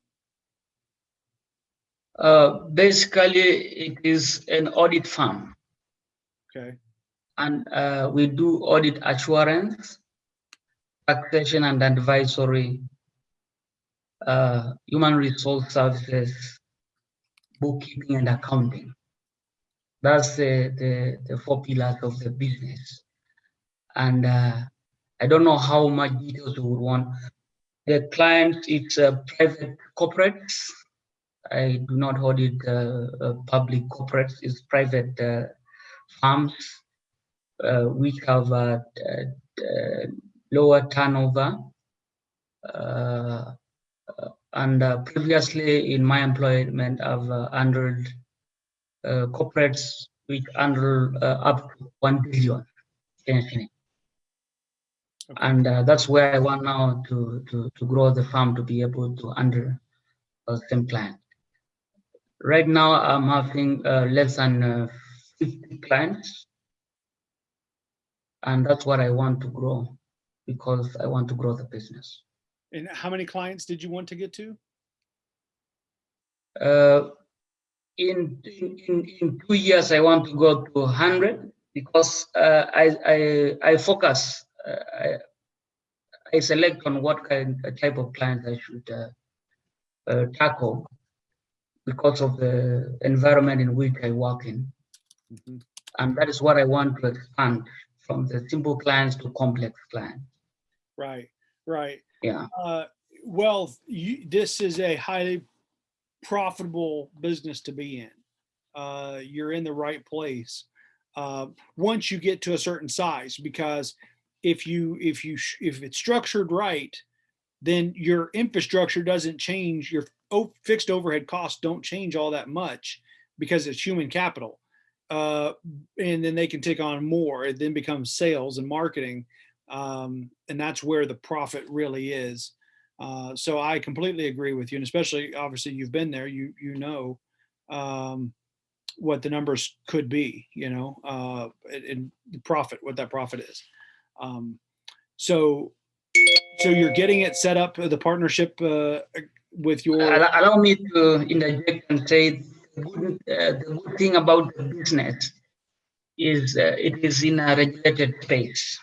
Uh, basically, it is an audit firm. Okay. and uh, we do audit assurance, taxation and advisory, uh, human resource services, bookkeeping and accounting. That's the, the, the four pillars of the business. And uh, I don't know how much details you would want. The client, it's a private corporates. I do not audit uh, uh, public corporates, it's private uh, farms uh, which have uh, uh, uh, lower turnover. And uh, previously in my employment, I've uh, handled uh, corporates which handle uh, up to 1 billion. Okay. And uh, that's where I want now to, to, to grow the farm to be able to handle the same client. Right now, I'm having uh, less than uh, 50 clients. And that's what I want to grow because I want to grow the business. And how many clients did you want to get to? Uh, in, in, in, in two years, I want to go to 100 because uh, I, I, I focus, uh, I, I select on what kind of type of clients I should uh, uh, tackle because of the environment in which I work in. Mhm. And that is what I want to expand from the simple clients to complex clients. Right, right. Yeah. Uh, well, you, this is a highly profitable business to be in. Uh, you're in the right place. Uh, once you get to a certain size, because if you, if you, if it's structured right, then your infrastructure doesn't change. Your fixed overhead costs don't change all that much because it's human capital. Uh, and then they can take on more. It then becomes sales and marketing. Um, and that's where the profit really is. Uh, so I completely agree with you, and especially obviously you've been there, you you know um, what the numbers could be, you know, uh, and, and the profit, what that profit is. Um, so so you're getting it set up, uh, the partnership uh, with your Allow allow me to interject and say the good, uh, the good thing about the business is uh, it is in a regulated space.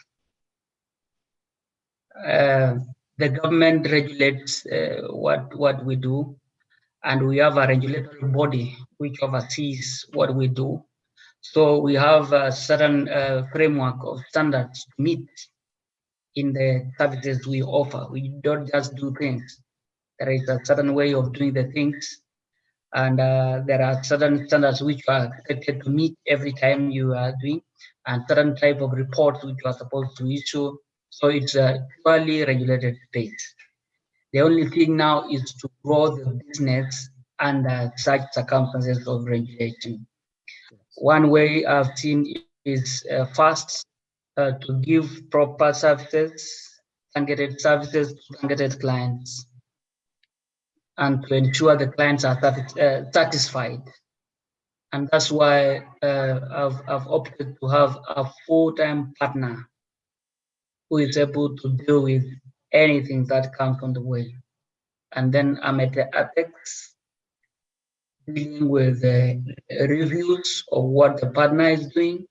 Uh, the government regulates uh, what what we do, and we have a regulatory body which oversees what we do. So we have a certain uh, framework of standards to meet in the services we offer. We don't just do things. There is a certain way of doing the things. And uh, there are certain standards which are expected to meet every time you are doing. And certain type of reports which you are supposed to issue so it's a purely regulated space the only thing now is to grow the business under such circumstances of regulation. One way i've seen is uh, first uh, to give proper services targeted services to targeted clients and to ensure the clients are uh, satisfied. And that's why uh, I've, I've opted to have a full-time partner who is able to deal with anything that comes on the way. And then I'm at the apex dealing with uh, reviews of what the partner is doing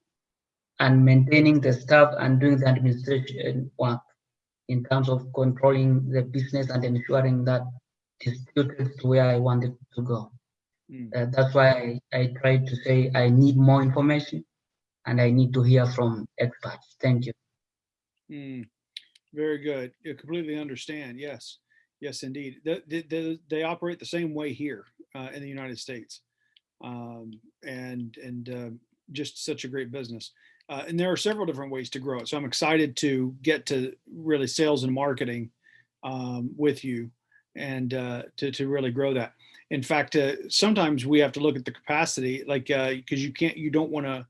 and maintaining the staff and doing the administration work in terms of controlling the business and ensuring that it's distributed to where I wanted to go. Mm. Uh, that's why I, I try to say I need more information and I need to hear from experts. Thank you. Mm, very good. You completely understand. Yes, yes, indeed. The, the, the, they operate the same way here uh, in the United States, um, and and uh, just such a great business. Uh, and there are several different ways to grow it. So I'm excited to get to really sales and marketing um, with you, and uh, to to really grow that. In fact, uh, sometimes we have to look at the capacity, like because you can't, you don't want to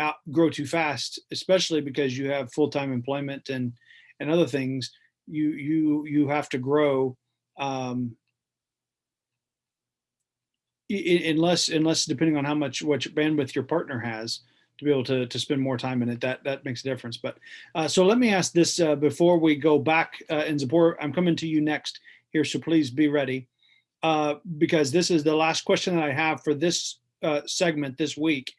out grow too fast, especially because you have full-time employment and and other things. You you you have to grow um, unless unless depending on how much what bandwidth your partner has to be able to to spend more time in it. That that makes a difference. But uh, so let me ask this uh, before we go back uh, in support. I'm coming to you next here, so please be ready uh, because this is the last question that I have for this uh, segment this week.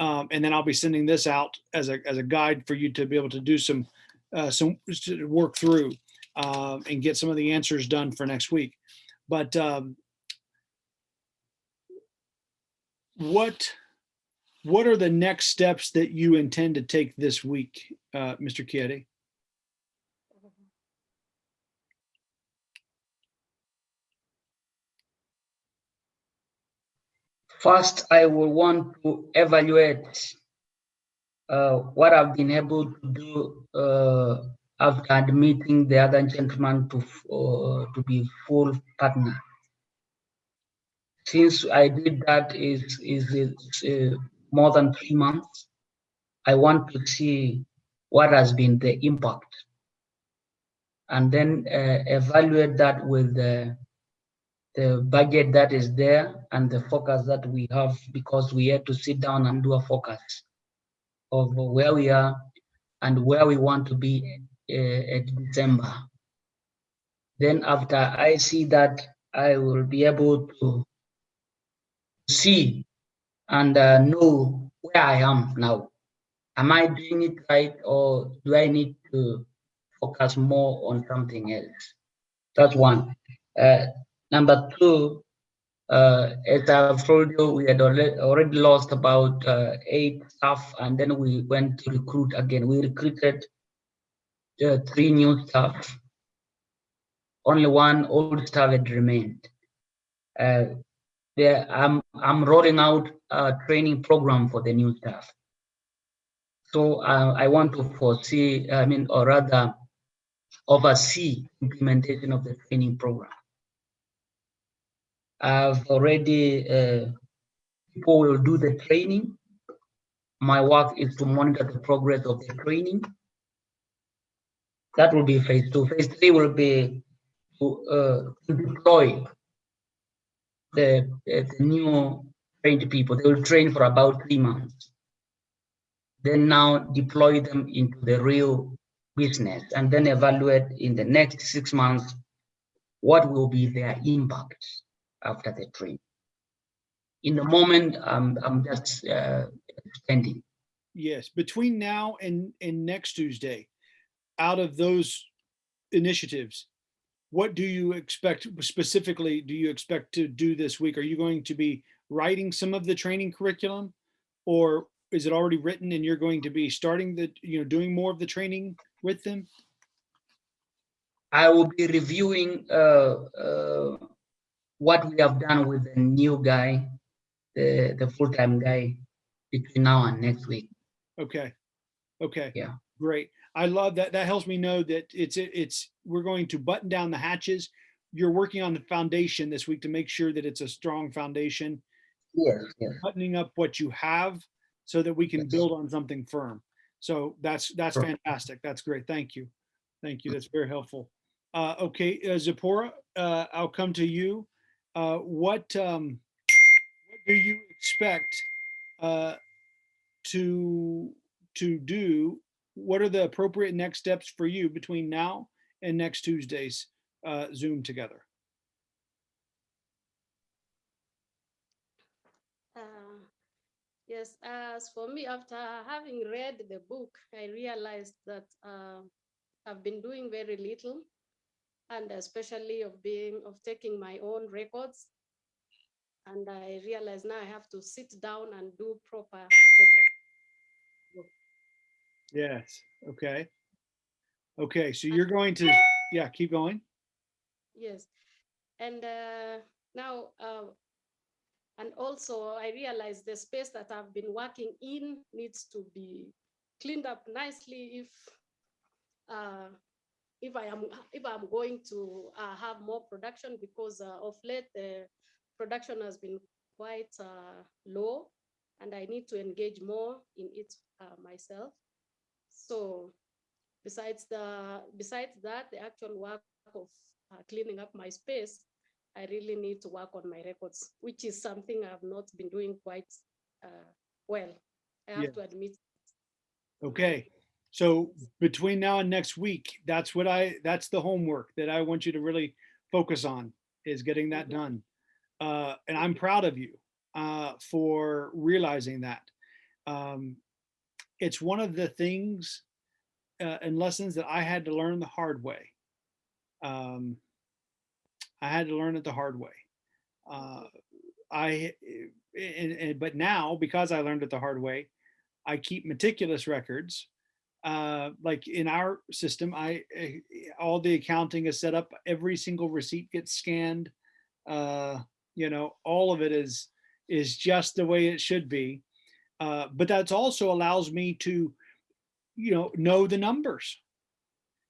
Um, and then I'll be sending this out as a, as a guide for you to be able to do some, uh, some, work through, um, and get some of the answers done for next week. But, um, what, what are the next steps that you intend to take this week, uh, Mr. Chieti? First, I will want to evaluate uh, what I've been able to do uh, after admitting the other gentleman to uh, to be full partner. Since I did that is is, is uh, more than three months, I want to see what has been the impact, and then uh, evaluate that with the the budget that is there and the focus that we have because we had to sit down and do a focus of where we are and where we want to be uh, at December. Then after I see that, I will be able to see and uh, know where I am now. Am I doing it right or do I need to focus more on something else? That's one. Uh, Number two, uh, as I've told you, we had already, lost about uh, eight staff, and then we went to recruit again. We recruited uh, three new staff. Only one old staff had remained. Uh, there, I'm I'm rolling out a training program for the new staff. So uh, I want to foresee, I mean, or rather, oversee implementation of the training program. I've already, uh, people will do the training. My work is to monitor the progress of the training. That will be phase two. Phase three will be to, uh, to deploy the, the new trained people. They will train for about three months. Then now deploy them into the real business and then evaluate in the next six months what will be their impact after the training. In the moment, I'm, I'm just uh, extending. Yes, between now and, and next Tuesday, out of those initiatives, what do you expect specifically, do you expect to do this week? Are you going to be writing some of the training curriculum? Or is it already written and you're going to be starting the, you know, doing more of the training with them? I will be reviewing uh, uh, what we have done with the new guy, the, the full-time guy between now and next week. Okay. Okay. Yeah. Great. I love that. That helps me know that it's, it's, we're going to button down the hatches. You're working on the foundation this week to make sure that it's a strong foundation, Yes, yes. buttoning up what you have so that we can Yes. build on something firm. So that's, that's Sure. fantastic. That's great. Thank you. Thank you. That's very helpful. Uh, okay, uh, Zipporah, uh, I'll come to you. Uh, what, um, what do you expect, uh, to, to do? What are the appropriate next steps for you between now and next Tuesday's, uh, Zoom together? Uh, Yes, as for me, after having read the book, I realized that uh, I've been doing very little, and especially of being of taking my own records. And I realized now I have to sit down and do proper. Yes. Okay. Okay, so you're going to, yeah, keep going. Yes, and uh, now, uh, and also I realize the space that I've been working in needs to be cleaned up nicely if uh, if I am if I'm going to uh, have more production because uh, of late the production has been quite uh, low and I need to engage more in it uh, myself. So besides the besides that, the actual work of uh, cleaning up my space, I really need to work on my records, which is something I've not been doing quite uh, well. I have Yeah. to admit. Okay, so between now and next week, that's what I, that's the homework that I want you to really focus on, is getting that Mhm. done. Uh, and I'm proud of you, uh, for realizing that. um, it's one of the things uh, and lessons that I had to learn the hard way. Um, I had to learn it the hard way. Uh, I, and, and, but now because I learned it the hard way, I keep meticulous records. Uh, like in our system, I, eh, all the accounting is set up. Every single receipt gets scanned. Uh, you know, all of it is, is just the way it should be. Uh, but that's also allows me to, you know, know the numbers.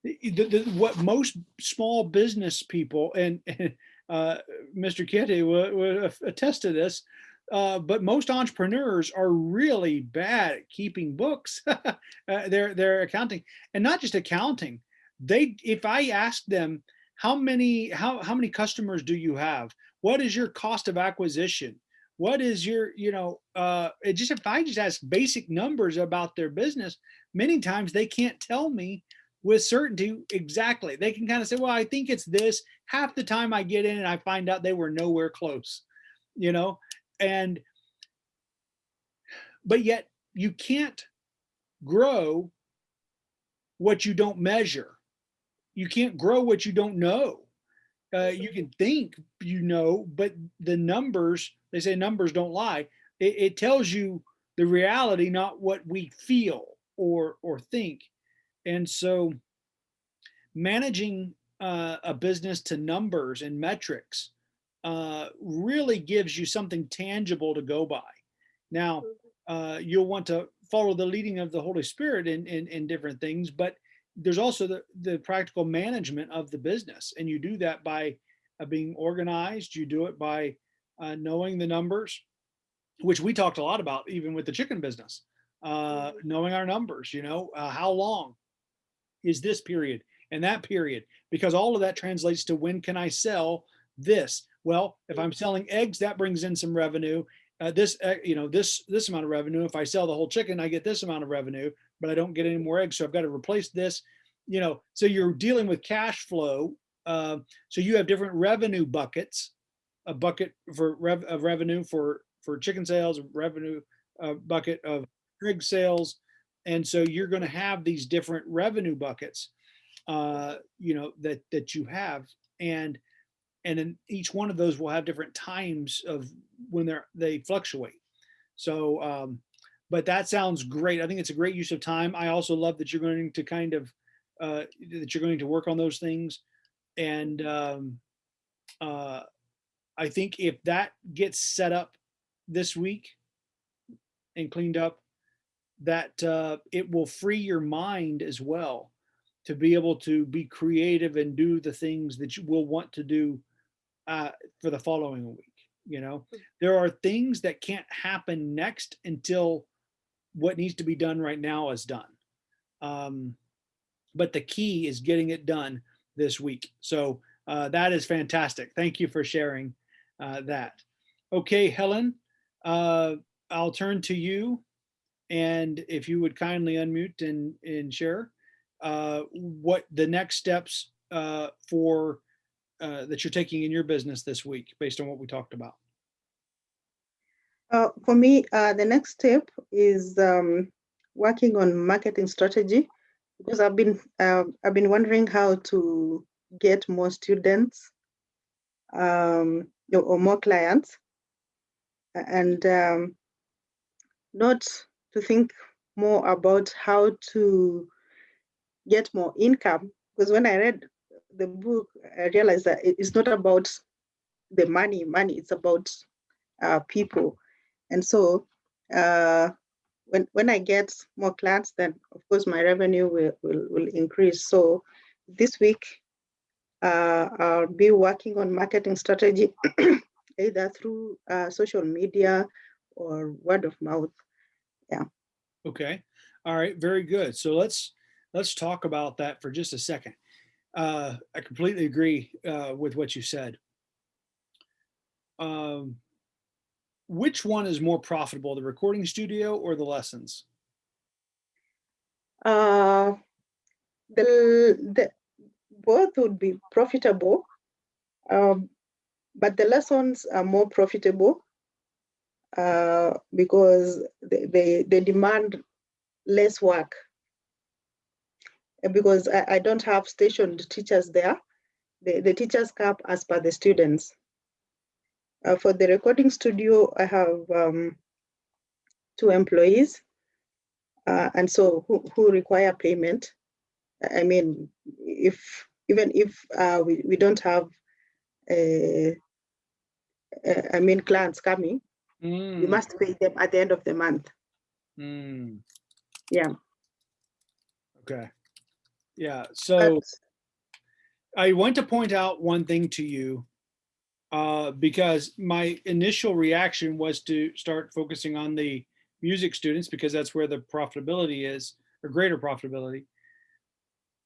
The- the- the- what most small business people and uh, Mr. Kitty will, will attest to this, uh, but most entrepreneurs are really bad at keeping books. uh, they're they're accounting and not just accounting. They if I ask them how many how how many customers do you have? What is your cost of acquisition? What is your you know uh, it just if I just ask basic numbers about their business, many times they can't tell me with certainty exactly. They can kind of say, well, I think it's this. Half the time I get in and I find out they were nowhere close, you know, and but yet you can't grow what you don't measure. You can't grow what you don't know. Uh, you can think you know, but the numbers, they say numbers don't lie. It, it tells you the reality, not what we feel or or think. And so managing uh, a business to numbers and metrics uh, really gives you something tangible to go by. Now, uh, you'll want to follow the leading of the Holy Spirit in, in, in different things, but there's also the, the practical management of the business. And you do that by uh, being organized. You do it by uh, knowing the numbers, which we talked a lot about even with the chicken business, uh, knowing our numbers, you know, uh, how long is this period and that period, because all of that translates to when can I sell this? Well, if I'm selling eggs, that brings in some revenue. Uh, this, uh, you know, this this amount of revenue. If I sell the whole chicken, I get this amount of revenue, but I don't get any more eggs, so I've got to replace this. You know, so you're dealing with cash flow. Uh, so you have different revenue buckets, a bucket for rev of revenue for for chicken sales, revenue uh, bucket of egg sales, and so you're going to have these different revenue buckets, uh, you know, that that you have, and and then each one of those will have different times of when they're they fluctuate. So, um, but that sounds great. I think it's a great use of time. I also love that you're going to kind of uh, that you're going to work on those things, and um, uh, I think if that gets set up this week and cleaned up, that uh, it will free your mind as well to be able to be creative and do the things that you will want to do uh, for the following week. You know, there are things that can't happen next until what needs to be done right now is done. Um, but the key is getting it done this week. So uh, that is fantastic. Thank you for sharing uh, that. Okay, Helen, uh, I'll turn to you. And if you would kindly unmute and, and share uh, what the next steps uh, for uh, that you're taking in your business this week based on what we talked about. Uh, for me, uh, the next step is um, working on marketing strategy because I've been uh, I've been wondering how to get more students um, or or more clients, and um, not to think more about how to get more income. Because when I read the book, I realized that it's not about the money, money. It's about uh, people. And so uh, when when I get more clients, then of course my revenue will will, will increase. So this week uh, I'll be working on marketing strategy, either through uh, social media or word of mouth. Yeah. Okay. All right. Very good. So let's let's talk about that for just a second. Uh, I completely agree uh, with what you said. Um, which one is more profitable, the recording studio or the lessons? Uh, the, the both would be profitable, um, but the lessons are more profitable uh, because they, they, they demand less work. Because I, I don't have stationed teachers there. The, the teachers cap as per the students. Uh, for the recording studio, I have um, two employees. Uh, and so who, who require payment. I- mean, if even if uh, we, we don't have, uh, uh, I mean, clients coming, we Mm, must pay them at the end of the month. mm, Yeah. Okay. Yeah, so I want to point out one thing to you. Uh, because my initial reaction was to start focusing on the music students because that's where the profitability is or greater profitability.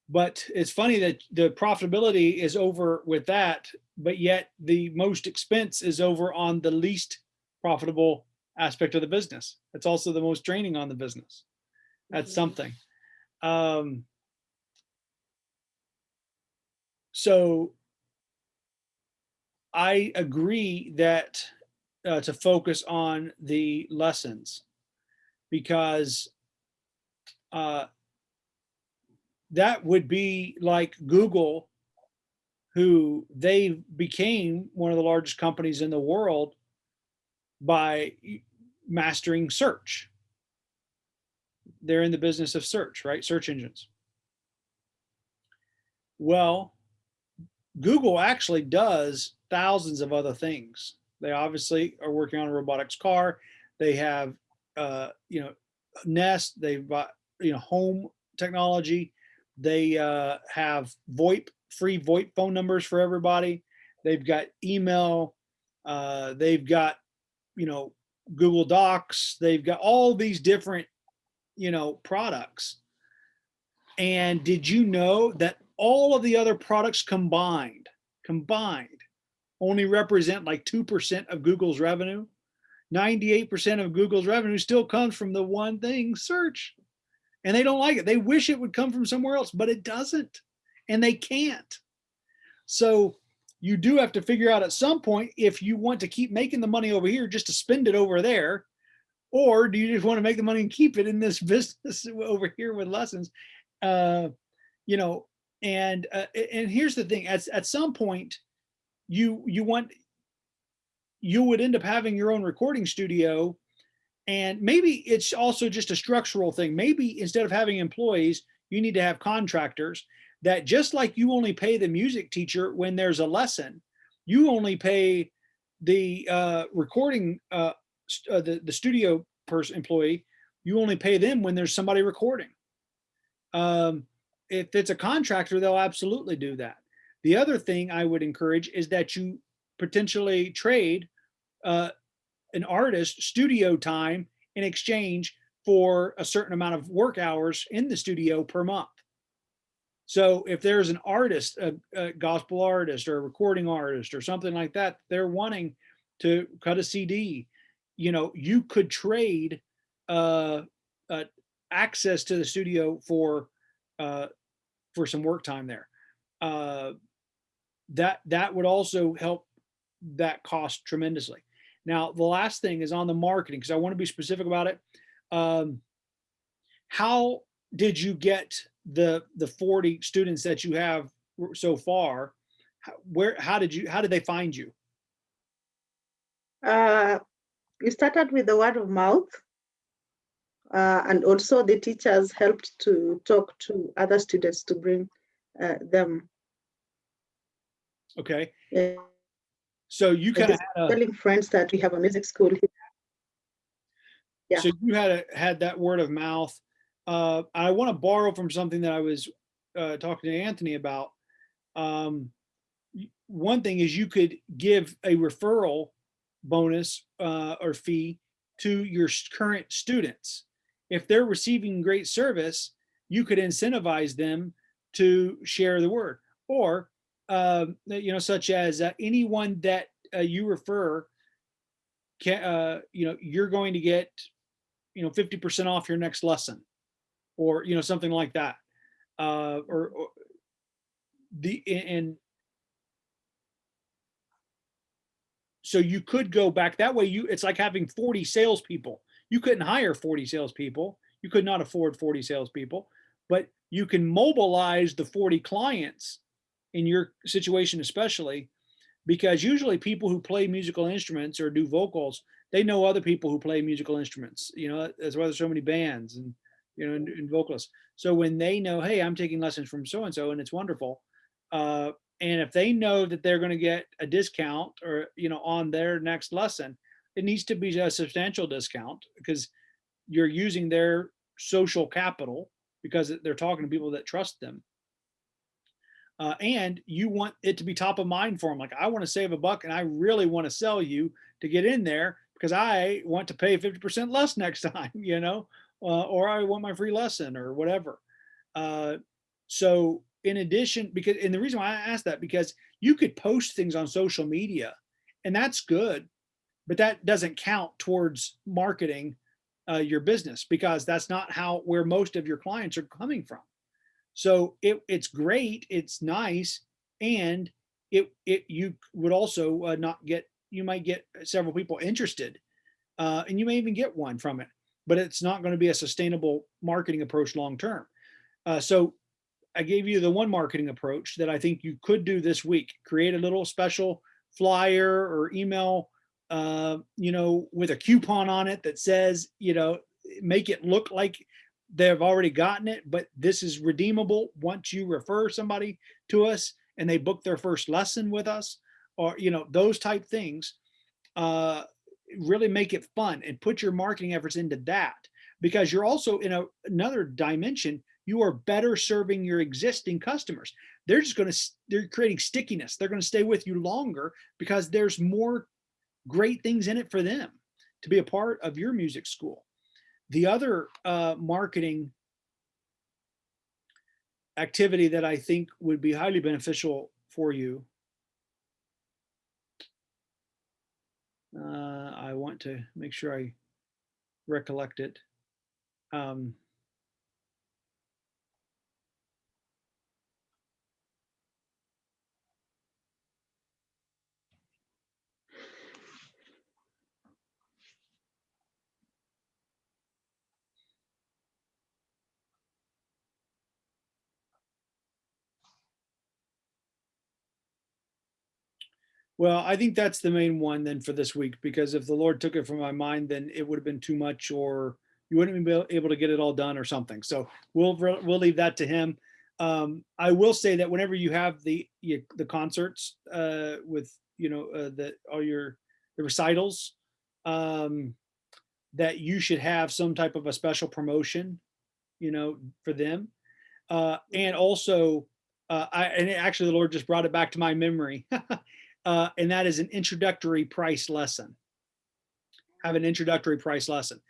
But it's funny that the profitability is over with that, but yet the most expense is over on the least profitable aspect of the business. It's also the most draining on the business. That's Mhm. something. Um, so I agree that uh, to focus on the lessons because uh, that would be like Google, who they became one of the largest companies in the world by mastering search. They're in the business of search, right? Search engines. Well, Google actually does thousands of other things. They obviously are working on a robotics car. They have, uh, you know, Nest. They've got, you know, home technology. They uh, have VoIP, free VoIP phone numbers for everybody. They've got email. Uh, they've got, you know, Google Docs. They've got all these different, you know, products. And did you know that all of the other products combined, combined, only represent like 2% of Google's revenue? 98% of Google's revenue still comes from the one thing, search. And they don't like it. They wish it would come from somewhere else, but it doesn't. And they can't. So you do have to figure out at some point if you want to keep making the money over here just to spend it over there, or do you just want to make the money and keep it in this business over here with lessons? Uh, you know, and uh, and here's the thing: at at some point, you you want you would end up having your own recording studio, and maybe it's also just a structural thing. Maybe instead of having employees, you need to have contractors that just like you only pay the music teacher when there's a lesson, you only pay the uh, recording uh, uh, the the studio person employee. You only pay them when there's somebody recording. Um, if it's a contractor, they'll absolutely do that. The other thing I would encourage is that you potentially trade uh, an artist studio time in exchange for a certain amount of work hours in the studio per month. So if there's an artist, a, a gospel artist or a recording artist or something like that, they're wanting to cut a CD, you know, you could trade uh, uh, access to the studio for uh, for some work time there. Uh, that that would also help that cost tremendously. Now, the last thing is on the marketing because I want to be specific about it. Um, how did you get the the 40 students that you have so far? Where how did you how did they find you? uh, started with the word of mouth. Uh, and also the teachers helped to talk to other students to bring uh, them. Okay, uh, so you kind of had telling friends that we have a music school here. yeah. so you had a, had that word of mouth. Uh, I want to borrow from something that I was uh, talking to Anthony about. Um, one thing is you could give a referral bonus uh, or fee to your current students. If they're receiving great service, you could incentivize them to share the word. Or, um, you know, such as uh, anyone that uh, you refer, can, uh, you know, you're going to get, you know, 50% off your next lesson or, you know, something like that. Uh, or, or the, and so you could go back that way. You, it's like having 40 salespeople. You couldn't hire 40 salespeople. You could not afford 40 salespeople, but you can mobilize the 40 clients in your situation, especially because usually people who play musical instruments or do vocals, they know other people who play musical instruments. You know, that's why there's so many bands and, you know, and, and vocalists. So when they know, hey, I'm taking lessons from so-and-so and it's wonderful. Uh, and if they know that they're going to get a discount or, you know, on their next lesson, it needs to be a substantial discount because you're using their social capital because they're talking to people that trust them. Uh, and you want it to be top of mind for them. Like, I want to save a buck and I really want to sell you to get in there because I want to pay 50% less next time, you know, uh, or I want my free lesson or whatever. Uh, so in addition, because, and the reason why I asked that, because you could post things on social media and that's good, but that doesn't count towards marketing uh, your business because that's not how, where most of your clients are coming from. So it, it's great, it's nice, and it, it you would also uh, not get, you might get several people interested, uh, and you may even get one from it, but it's not going to be a sustainable marketing approach long term. Uh, so I gave you the one marketing approach that I think you could do this week. Create a little special flyer or email, uh, you know, with a coupon on it that says, you know, make it look like they've already gotten it, but this is redeemable once you refer somebody to us and they book their first lesson with us or, you know, those type things, uh, really make it fun and put your marketing efforts into that because you're also in a, another dimension, you are better serving your existing customers. They're just going to, they're creating stickiness. They're going to stay with you longer because there's more great things in it for them to be a part of your music school. The other uh, marketing activity that I think would be highly beneficial for you. Uh, I want to make sure I recollect it. Um, Well, I think that's the main one then for this week, because if the Lord took it from my mind, then it would have been too much or you wouldn't be able to get it all done or something. So we'll, we'll leave that to him. Um, I will say that whenever you have the, you, the concerts uh, with, you know, uh, the, all your the recitals, um, that you should have some type of a special promotion, you know, for them. Uh, and also, uh, I, and actually the Lord just brought it back to my memory. uh, and that is an introductory price lesson. Have an introductory price lesson.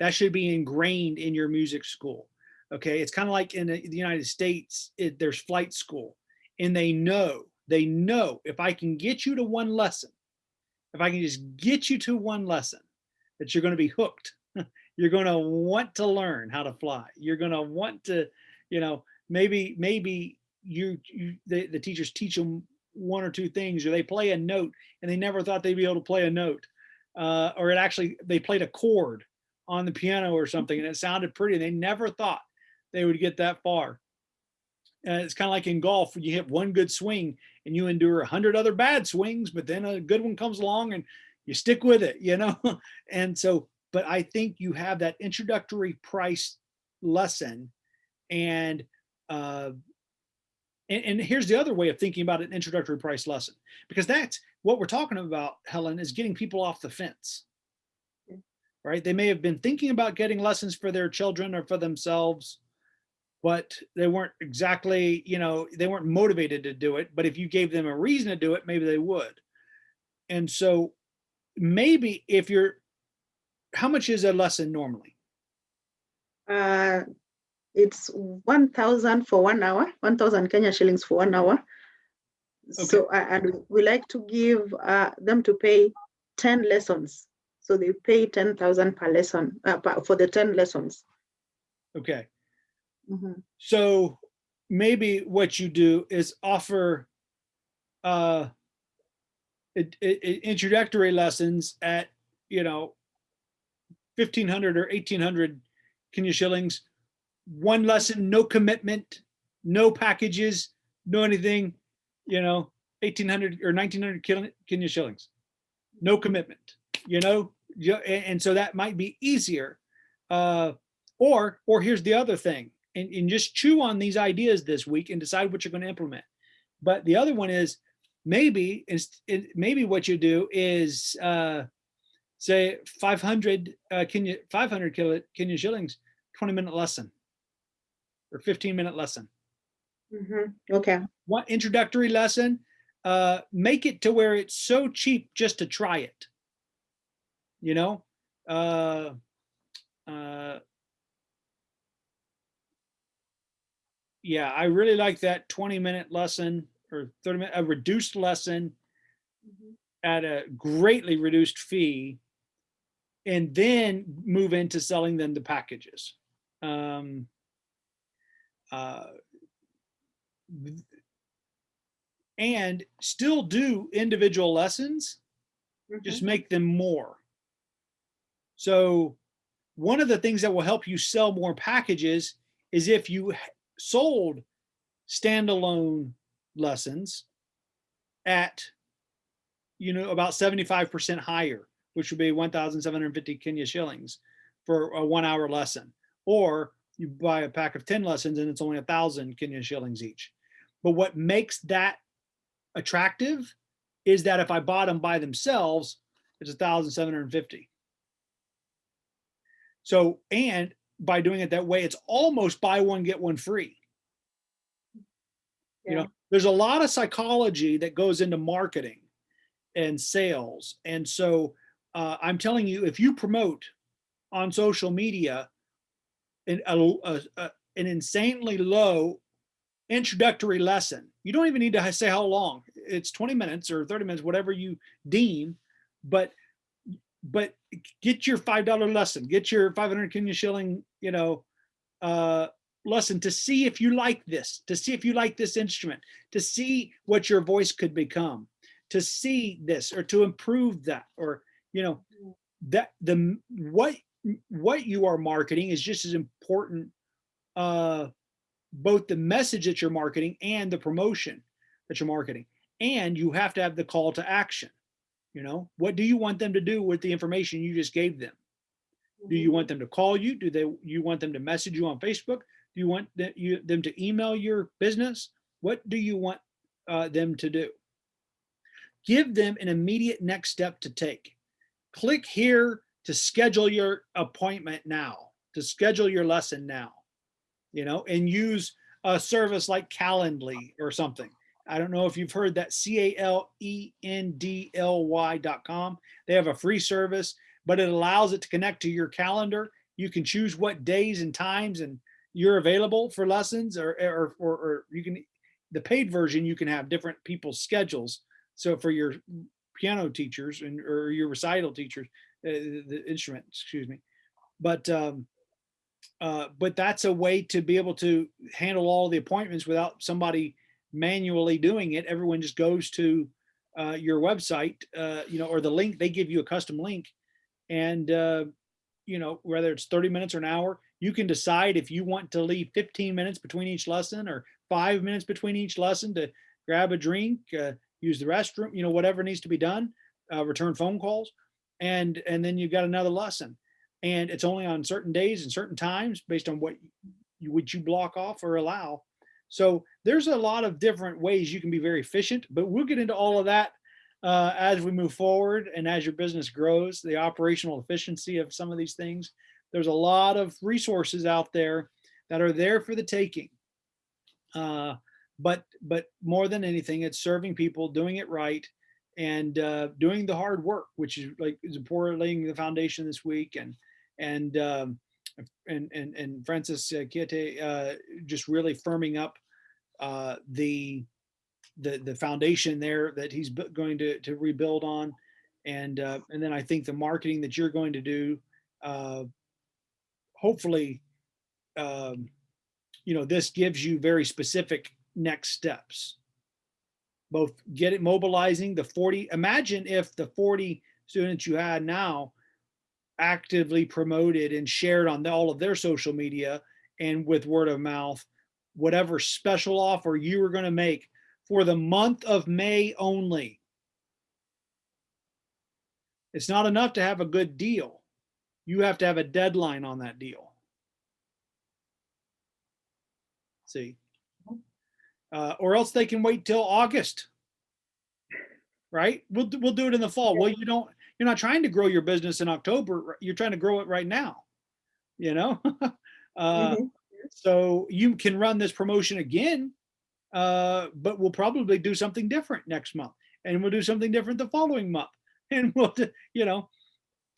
That should be ingrained in your music school. Okay, it's kind of like in the United States, it, there's flight school, and they know, they know if I can get you to one lesson, if I can just get you to one lesson, that you're going to be hooked. you're going to want to learn how to fly. You're going to want to, you know, maybe maybe you, you the, the teachers teach them one or two things. Or they play a note and they never thought they'd be able to play a note. Uh, or it actually they played a chord on the piano or something and it sounded pretty they never thought they would get that far. And it's kind of like in golf you hit one good swing and you endure a hundred other bad swings but then a good one comes along and you stick with it you know? And so but i think you have that introductory price lesson and uh and, and, here's the other way of thinking about an introductory price lesson, because that's what we're talking about, Helen, is getting people off the fence, right? They may have been thinking about getting lessons for their children or for themselves, but they weren't exactly, you know, they weren't motivated to do it. But if you gave them a reason to do it, maybe they would. And so maybe if you're, how much is a lesson normally? Uh, it's 1,000 for one hour, 1,000 Kenya shillings for one hour. Okay. So, uh, and we like to give uh, them to pay 10 lessons. So they pay 10,000 per lesson uh, for the 10 lessons. Okay. Mm -hmm. So maybe what you do is offer uh, it, it, introductory lessons at, you know, fifteen hundred or eighteen hundred Kenya shillings. One lesson, no commitment, no packages, no anything, you know, eighteen hundred or nineteen hundred Kenya shillings. No commitment, you know, and, so that might be easier. Uh, or, or here's the other thing, and, and just chew on these ideas this week and decide what you're going to implement. But the other one is maybe, maybe what you do is, uh, say 500 uh, Kenya, 500 kilo, Kenya shillings, 20 minute lesson or 15 minute lesson. Mhm. Okay, One introductory lesson, uh, make it to where it's so cheap just to try it. You know, uh, uh, yeah, I really like that 20 minute lesson or 30 minute, a reduced lesson at a greatly reduced fee and then move into selling them the packages. Um, uh, and still do individual lessons, just Mhm. make them more. So one of the things that will help you sell more packages is if you sold standalone lessons at, you know, about 75% higher, which would be 1,750 Kenya shillings for a one hour lesson. Or you buy a pack of 10 lessons and it's only a thousand Kenyan shillings each. But what makes that attractive is that if I bought them by themselves, it's a thousand seven hundred and fifty. So, and by doing it that way, it's almost buy one, get one free. You know, there's a lot of psychology that goes into marketing and sales. And so uh, I'm telling you, if you promote on social media an, a, a- an insanely low introductory lesson, you don't even need to say how long. It's 20 minutes or 30 minutes, whatever you deem, but but get your five dollar lesson, get your 500 Kenya shilling, you know, uh, lesson to see if you like this, to see if you like this instrument, to see what your voice could become, to see this or to improve that, or you know, that the what what you are marketing is just as important. Uh, both the message that you're marketing and the promotion that you're marketing, and you have to have the call to action. You know, what do you want them to do with the information you just gave them? Do you want them to call you? Do they, you want them to message you on Facebook? Do you want that you, them to email your business? What do you want uh, them to do? Give them an immediate next step to take. Click here to schedule your appointment now, to schedule your lesson now, you know, and use a service like Calendly or something. I don't know if you've heard that C A L E N D L Y dot com. They have a free service, but it allows it to connect to your calendar. You can choose what days and times and you're available for lessons or, or, or, or you can, the paid version, you can have different people's schedules. So for your piano teachers and, or your recital teachers, uh, the instrument, excuse me. But, um, uh, but that's a way to be able to handle all the appointments without somebody manually doing it. Everyone just goes to uh, your website, uh, you know, or the link, they give you a custom link. And, uh, you know, whether it's 30 minutes or an hour, you can decide if you want to leave 15 minutes between each lesson or five minutes between each lesson to grab a drink, uh, use the restroom, you know, whatever needs to be done, return phone calls. And, and then you've got another lesson. And it's only on certain days and certain times based on what you, would you block off or allow. So there's a lot of different ways you can be very efficient, but we'll get into all of that uh, as we move forward and as your business grows, the operational efficiency of some of these things. There's a lot of resources out there that are there for the taking. Uh, but but more than anything, it's serving people, doing it right, and uh, doing the hard work, which is like is laying the foundation this week, and and um, and and and Francis uh, Kiete uh, just really firming up uh, the the the foundation there that he's going to to rebuild on, and uh, and then I think the marketing that you're going to do, uh, hopefully, um, you know, this gives you very specific next steps. Both get it mobilizing the 40, imagine if the 40 students you had now actively promoted and shared on all of their social media and with word of mouth, whatever special offer you were going to make for the month of May only. It's not enough to have a good deal. You have to have a deadline on that deal. See? Uh, or else they can wait till August. Right? We'll, do- we'll do it in the fall. Well, you don't, you're not trying to grow your business in October. You're trying to grow it right now. You know? Uh, Mhm. so you can run this promotion again, uh, but we'll probably do something different next month and we'll do something different the following month. And we'll, do- you know,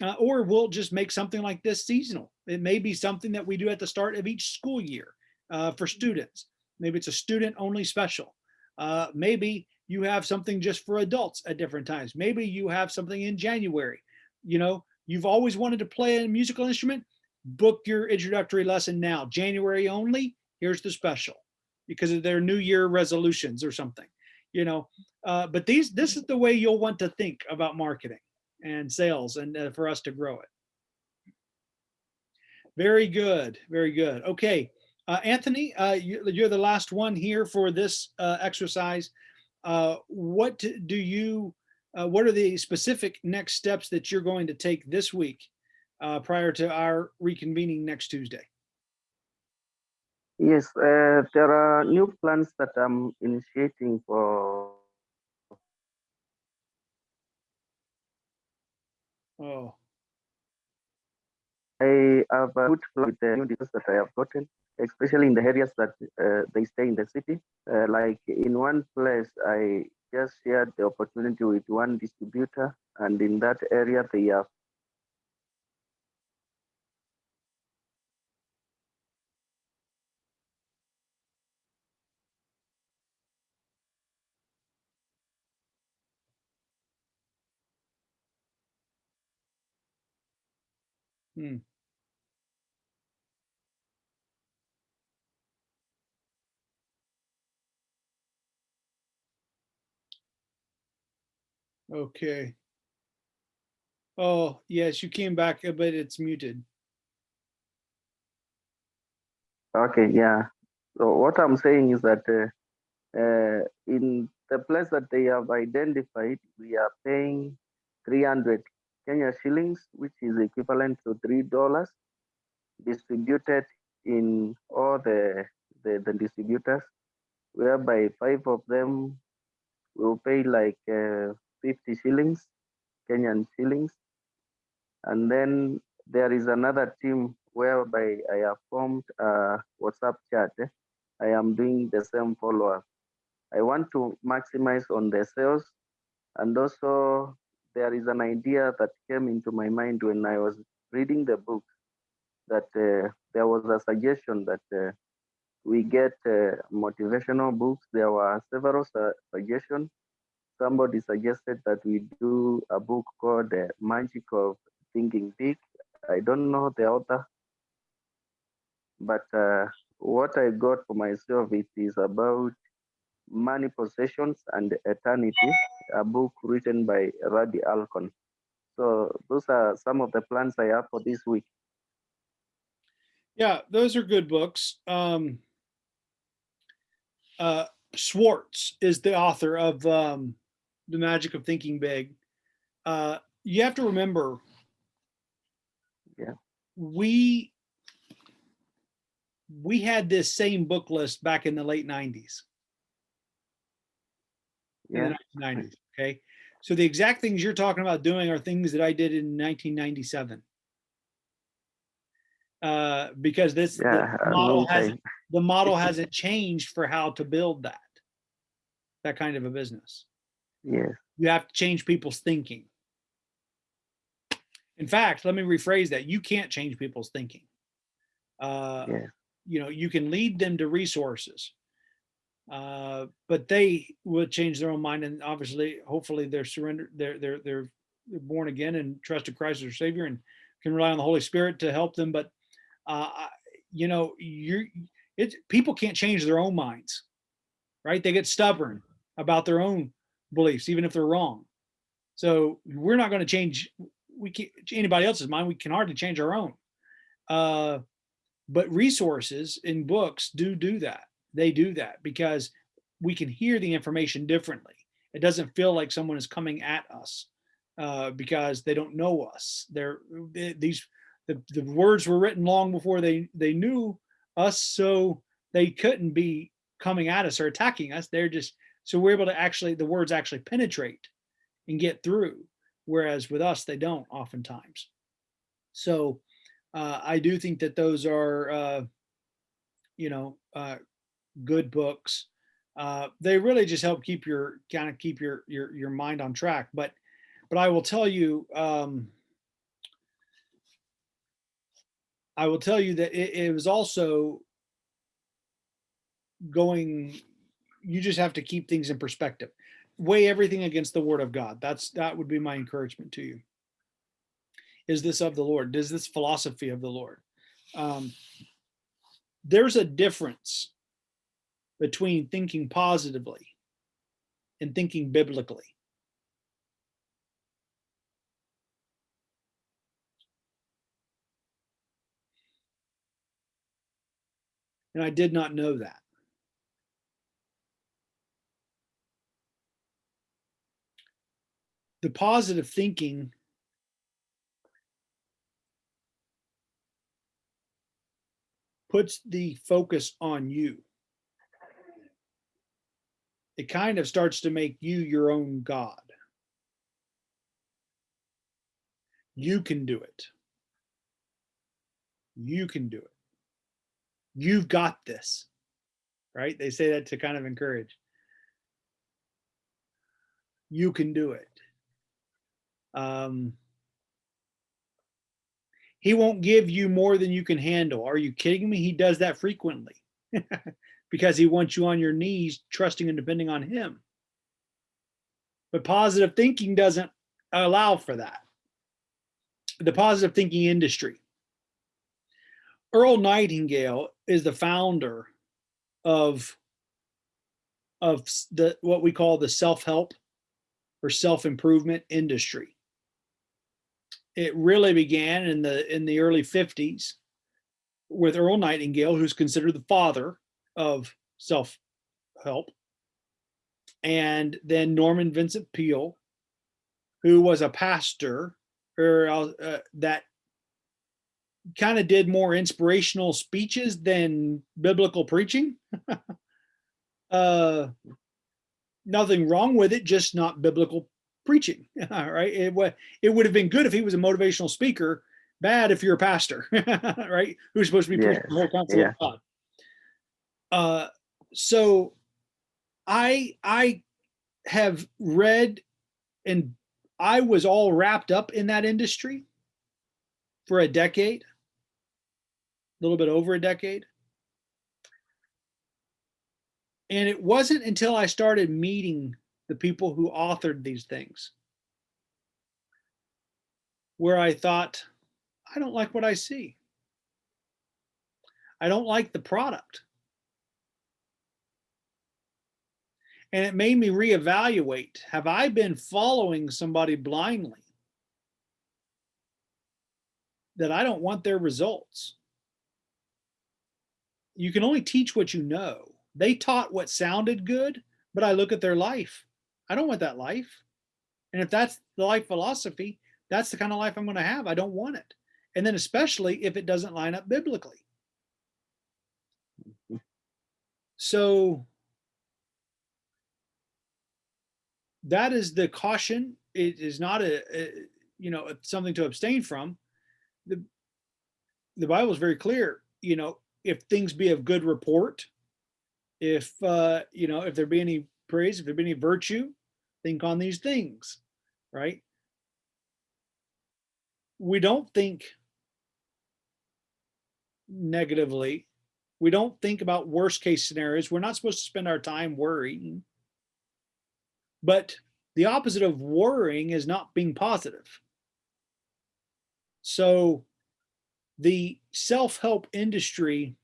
uh, or we'll just make something like this seasonal. It may be something that we do at the start of each school year uh, for students. Maybe it's a student only special. Uh, maybe you have something just for adults at different times. Maybe you have something in January. You know, you've always wanted to play a musical instrument. Book your introductory lesson now. January only. Here's the special because of their New Year resolutions or something. You know, uh, but these this is the way you'll want to think about marketing and sales and uh, for us to grow it. Very good, very good. Okay, uh, Anthony, uh, you, you're the last one here for this uh, exercise. Uh, what do you, uh, what are the specific next steps that you're going to take this week uh, prior to our reconvening next Tuesday? Yes, uh, there are new plans that I'm initiating for Oh, I have a good plan with the new deals that I have gotten, especially in the areas that uh, they stay in the city. Uh, like in one place, I just shared the opportunity with one distributor, and in that area, they have hmm. Okay. Oh, yes, you came back, uh, but it's muted. Okay, yeah. So what I'm saying is that uh, uh, in the place that they have identified, we are paying 300 Kenya shillings, which is equivalent to three dollars, distributed in all the, the the distributors, whereby five of them will pay like uh, 50 shillings, Kenyan shillings, and then there is another team whereby I have formed a WhatsApp chat. I am doing the same follow up. I want to maximize on the sales. And also, there is an idea that came into my mind when I was reading the book that uh, there was a suggestion that uh, we get uh, motivational books. There were several su- suggestions. Somebody suggested that we do a book called The Magic of Thinking Big. I don't know the author, but uh, what I got for myself it is about money possessions and eternity, a book written by Randy Alcorn. So those are some of the plans I have for this week. Yeah, those are good books. Um, uh, Schwartz is the author of um, The Magic of Thinking Big. Uh, you have to remember, Yeah. we we had this same book list back in the late 90s. in Yeah, the 1990s. Okay. So the exact things you're talking about doing are things that I did in 1997. Uh, because this yeah, a model hasn't the model hasn't changed for how to build that that kind of a business. Yes, You have to change people's thinking. In fact, let me rephrase that. You can't change people's thinking. Uh, you know, you can lead them to resources. Uh, but they will change their own mind and obviously, hopefully they're surrendered, they're, they're, they're they're born again and trusted Christ as their savior and can rely on the Holy Spirit to help them. But, uh, you know, you're, it's, people can't change their own minds, right? They get stubborn. about their own beliefs, even if they're wrong. So we're not going to change we can anybody else's mind. We can hardly change our own. Uh, but resources in books do do that. They do that because we can hear the information differently. It doesn't feel like someone is coming at us uh, because they don't know us. They're they- these the, the words were written long before they they knew us, so they couldn't be coming at us or attacking us. They're just so we're able to actually the words actually penetrate and get through, whereas with us they don't oftentimes. So uh, I do think that those are uh, you know uh, good books. Uh, they really just help keep your kind of keep your your your mind on track. But but I will tell you. Um, I will tell you that it, it was also going, you just have to keep things in perspective. Weigh everything against the word of God. That's that would be my encouragement to you. Is this of the Lord? Is this philosophy of the Lord? Um, there's a difference between thinking positively and thinking biblically. And I did not know that. The positive thinking puts the focus on you. It kind of starts to make you your own God. You can do it. You can do it you've got this right they say that to kind of encourage you can do it um he won't give you more than you can handle. Are you kidding me? He does that frequently because he wants you on your knees trusting and depending on him. But positive thinking doesn't allow for that. The positive thinking industry. Earl Nightingale is the founder of of the what we call the self-help or self-improvement industry. It really began in the in the early 50s with Earl Nightingale, who's considered the father of self-help, and then Norman Vincent Peale, who was a pastor or uh, that kind of did more inspirational speeches than biblical preaching. uh, nothing wrong with it, just not biblical preaching. All right. It, it would have been good if he was a motivational speaker, bad if you're a pastor, right? Who's supposed to be preaching the whole counsel yeah. of God. Uh, so I, I have read and I was all wrapped up in that industry for a decade a little bit over a decade. And it wasn't until I started meeting the people who authored these things where I thought, I don't like what I see. I don't like the product. And it made me reevaluate have I been following somebody blindly that I don't want their results? you can only teach what you know. They taught what sounded good, but I look at their life. I don't want that life. And if that's the life philosophy, that's the kind of life I'm going to have. I don't want it. And then, especially if it doesn't line up biblically. So that is the caution. It is not a, a you know something to abstain from. The the Bible is very clear. You know, if things be of good report, if uh, you know, if there be any praise, if there be any virtue, think on these things, right? We don't think negatively. We don't think about worst case scenarios. We're not supposed to spend our time worrying. But the opposite of worrying is not being positive. So the self-help industry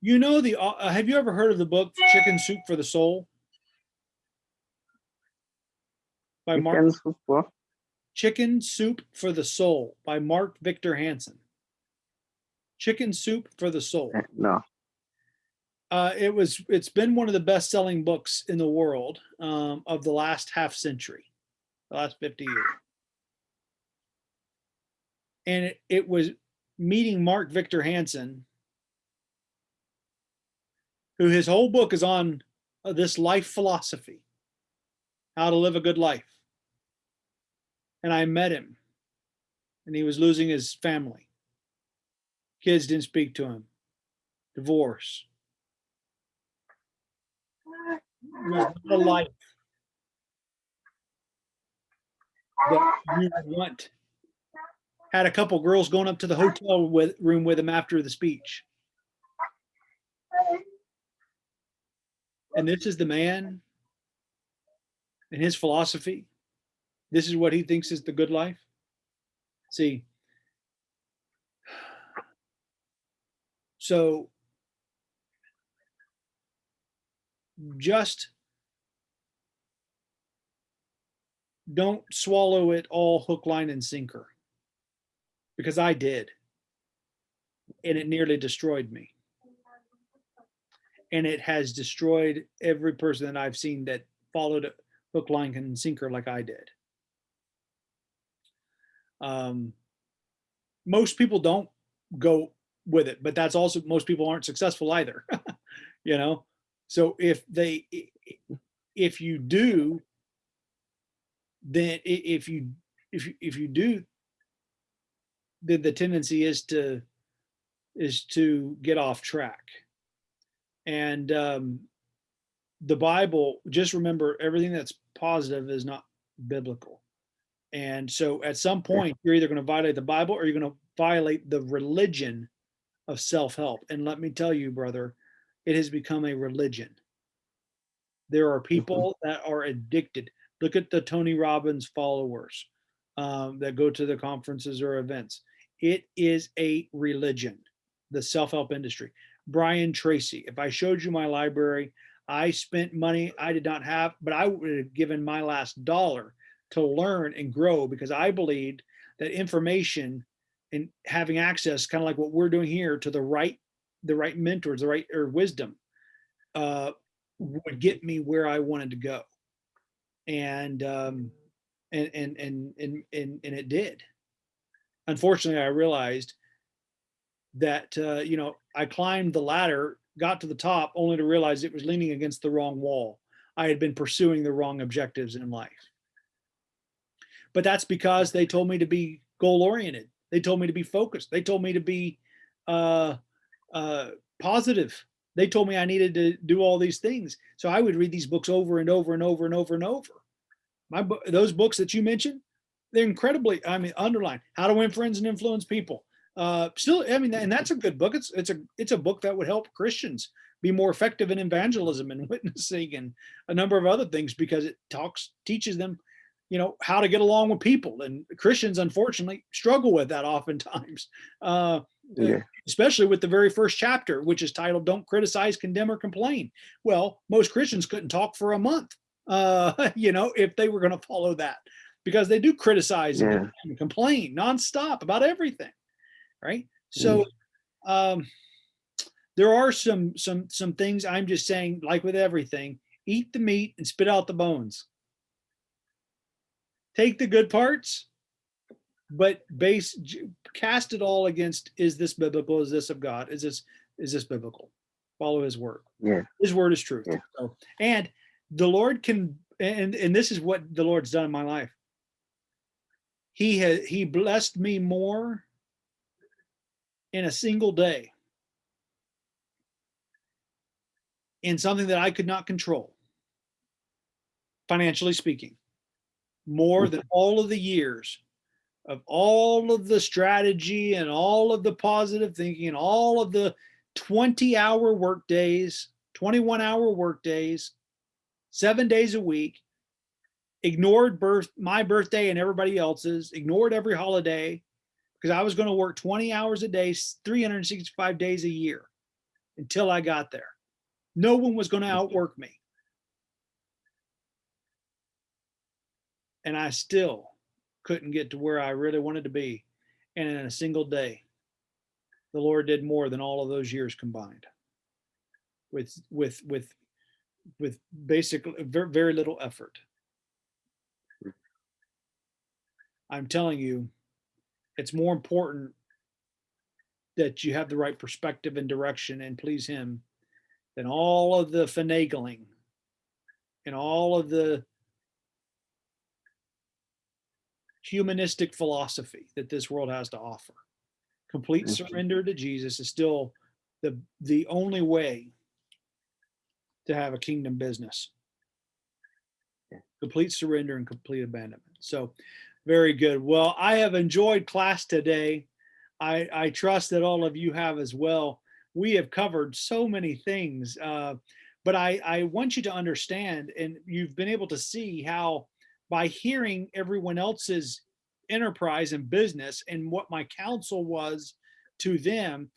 You know the, uh, have you ever heard of the book Chicken Soup for the Soul? By Mark, Chicken soup, what? Chicken Soup for the Soul by Mark Victor Hansen. Chicken Soup for the Soul. Eh, No. Uh, it was, it's been one of the best-selling books in the world um, of the last half century, the last 50 years. And it, it was meeting Mark Victor Hansen, who his whole book is on uh, this life philosophy, how to live a good life. And I met him and he was losing his family. Kids didn't speak to him. Divorce. A life that you want. Had a couple girls going up to the hotel with, room with him after the speech. And this is the man and his philosophy. This is what he thinks is the good life. See, so just don't swallow it all hook, line, and sinker. Because I did. And it nearly destroyed me. And it has destroyed every person that I've seen that followed hook, line, and sinker like I did. Um, most people don't go with it, but that's also, most people aren't successful either, you know? So if they, if you do, then if you, if, you if you do, then the tendency is to, is to get off track. And um, the Bible, just remember, everything that's positive is not biblical. And so at some point, you're either going to violate the Bible or you're going to violate the religion of self-help. And let me tell you, brother, it has become a religion. There are people that are addicted. Look at the Tony Robbins followers um, that go to the conferences or events. It is a religion, the self-help industry. Brian Tracy, if I showed you my library, I spent money I did not have, but I would have given my last dollar to learn and grow because I believed that information and having access, kind of like what we're doing here, to the right, the right mentors, the right or wisdom, uh, would get me where I wanted to go. And um, and and and and and and it did. Unfortunately, I realized that uh, you know I climbed the ladder, got to the top, only to realize it was leaning against the wrong wall. I had been pursuing the wrong objectives in life. But that's because they told me to be goal oriented. They told me to be focused. They told me to be uh, uh, positive. They told me I needed to do all these things. So I would read these books over and over and over and over and over. My those books that you mentioned, they're incredibly, I mean, underlined how to win friends and influence people. Uh, still, I mean, and that's a good book. It's, it's a, it's a book that would help Christians be more effective in evangelism and witnessing and a number of other things because it talks, teaches them, you know, how to get along with people. And Christians, unfortunately, struggle with that oftentimes. Uh, Yeah. especially with the very first chapter, which is titled "Don't Criticize, Condemn, or Complain." Well, most Christians couldn't talk for a month, uh, you know, if they were going to follow that, because they do criticize Yeah. and complain nonstop about everything, right? So, um, there are some some some things I'm just saying, like with everything, eat the meat and spit out the bones. Take the good parts, but base cast it all against is this biblical is this of god is this is this biblical follow his word Yeah. his word is truth Yeah. so, and the lord can and and this is what the lord's done in my life he has he blessed me more in a single day in something that i could not control financially speaking more than mm-hmm. all of the years of all of the strategy and all of the positive thinking and all of the 20 hour work days, 21 hour work days, seven days a week, ignored birth, my birthday and everybody else's, ignored every holiday because I was going to work 20 hours a day, 365 days a year. until I got there. No one was going to outwork me. And I still couldn't get to where I really wanted to be. And in a single day, the Lord did more than all of those years combined with, with, with, with basically very, very little effort. Hmm. I'm telling you, it's more important that you have the right perspective and direction and please him than all of the finagling and all of the humanistic philosophy that this world has to offer. Complete mm-hmm. surrender to Jesus is still the the only way to have a kingdom business. Complete surrender and complete abandonment. So very good. Well, I have enjoyed class today. I, I trust that all of you have as well. We have covered so many things, uh, but I, I want you to understand, and you've been able to see how by hearing everyone else's enterprise and business and what my counsel was to them,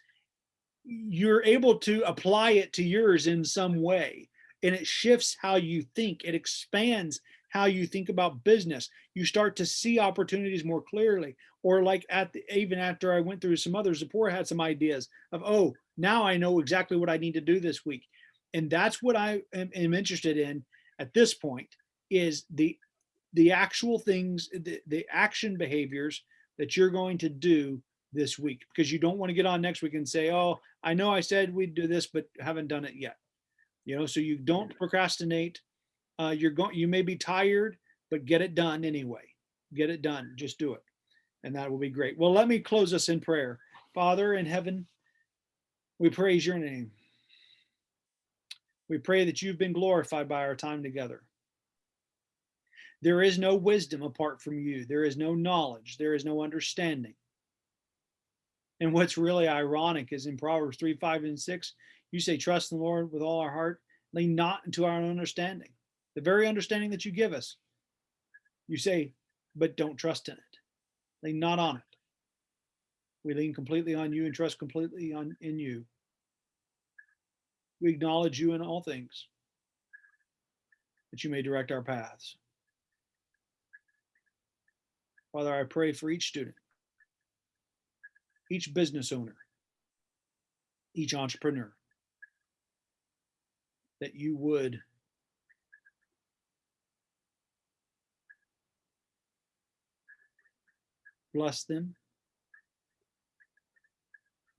you're able to apply it to yours in some way. And it shifts how you think, it expands how you think about business. You start to see opportunities more clearly. Or like at the, even after I went through some others, Zipporah had some ideas of, oh, now I know exactly what I need to do this week. And that's what I am, am interested in at this point is the the actual things, the, the action behaviors that you're going to do this week because you don't want to get on next week and say, oh, I know I said we'd do this, but haven't done it yet. You know, so you don't procrastinate. Uh, you're going, you may be tired, but get it done anyway. Get it done. Just do it. And that will be great. Well, let me close us in prayer. Father in heaven, we praise your name. We pray that you've been glorified by our time together. There is no wisdom apart from you. There is no knowledge. There is no understanding. And what's really ironic is in Proverbs 3, 5, and 6, you say, trust the Lord with all our heart, lean not into our own understanding. The very understanding that you give us, you say, but don't trust in it. Lean not on it. We lean completely on you and trust completely on in you. We acknowledge you in all things, that you may direct our paths. Father, I pray for each student, each business owner, each entrepreneur, that you would bless them,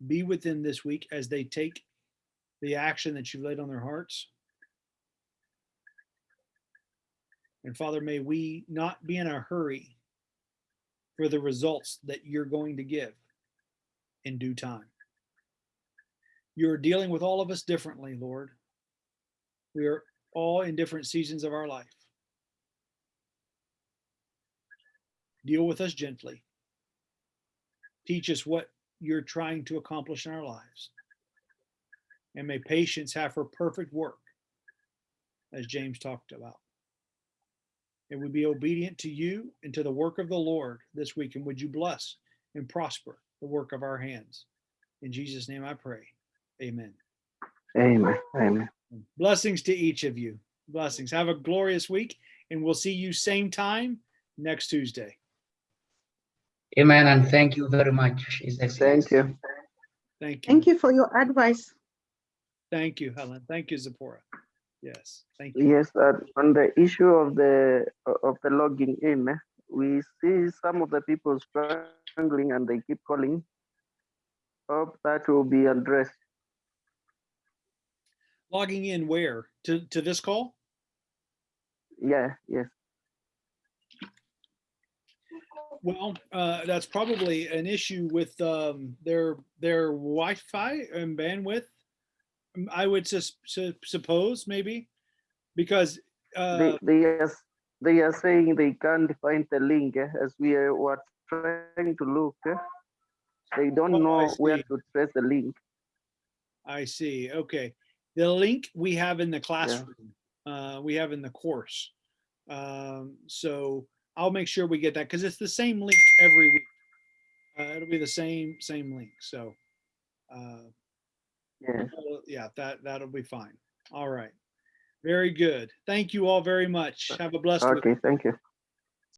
be with them this week as they take the action that you've laid on their hearts. And Father, may we not be in a hurry for the results that you're going to give in due time. You're dealing with all of us differently, Lord. We are all in different seasons of our life. Deal with us gently. Teach us what you're trying to accomplish in our lives. And may patience have her perfect work, as James talked about. And we be obedient to you and to the work of the Lord this week. And would you bless and prosper the work of our hands? In Jesus' name I pray. Amen. Amen. Amen. Blessings to each of you. Blessings. Have a glorious week, and we'll see you same time next Tuesday. Amen. And thank you very much. Thank you. Thank you. Thank you for your advice. Thank you, Helen. Thank you, Zipporah. Yes, thank you. Yes, uh, on the issue of the of the logging in, eh, we see some of the people struggling and they keep calling. Hope that will be addressed. Logging in where? To, to this call? Yeah, yes. Well, uh, that's probably an issue with um, their their Wi-Fi and bandwidth. Um, I would sus- su- suppose maybe because uh, They they are they are saying they can't find the link eh, as we are were trying to look. eh. They don't Oh, know where to trace the link. I see. Okay. The link we have in the classroom, uh, we have in the course. Um, so I'll make sure we get that because it's the same link every week. Uh, it'll be the same, same link. So, uh. Well, Yeah, that, that'll be fine. All right. Very good. Thank you all very much. Have a blessed week. Okay, thank you.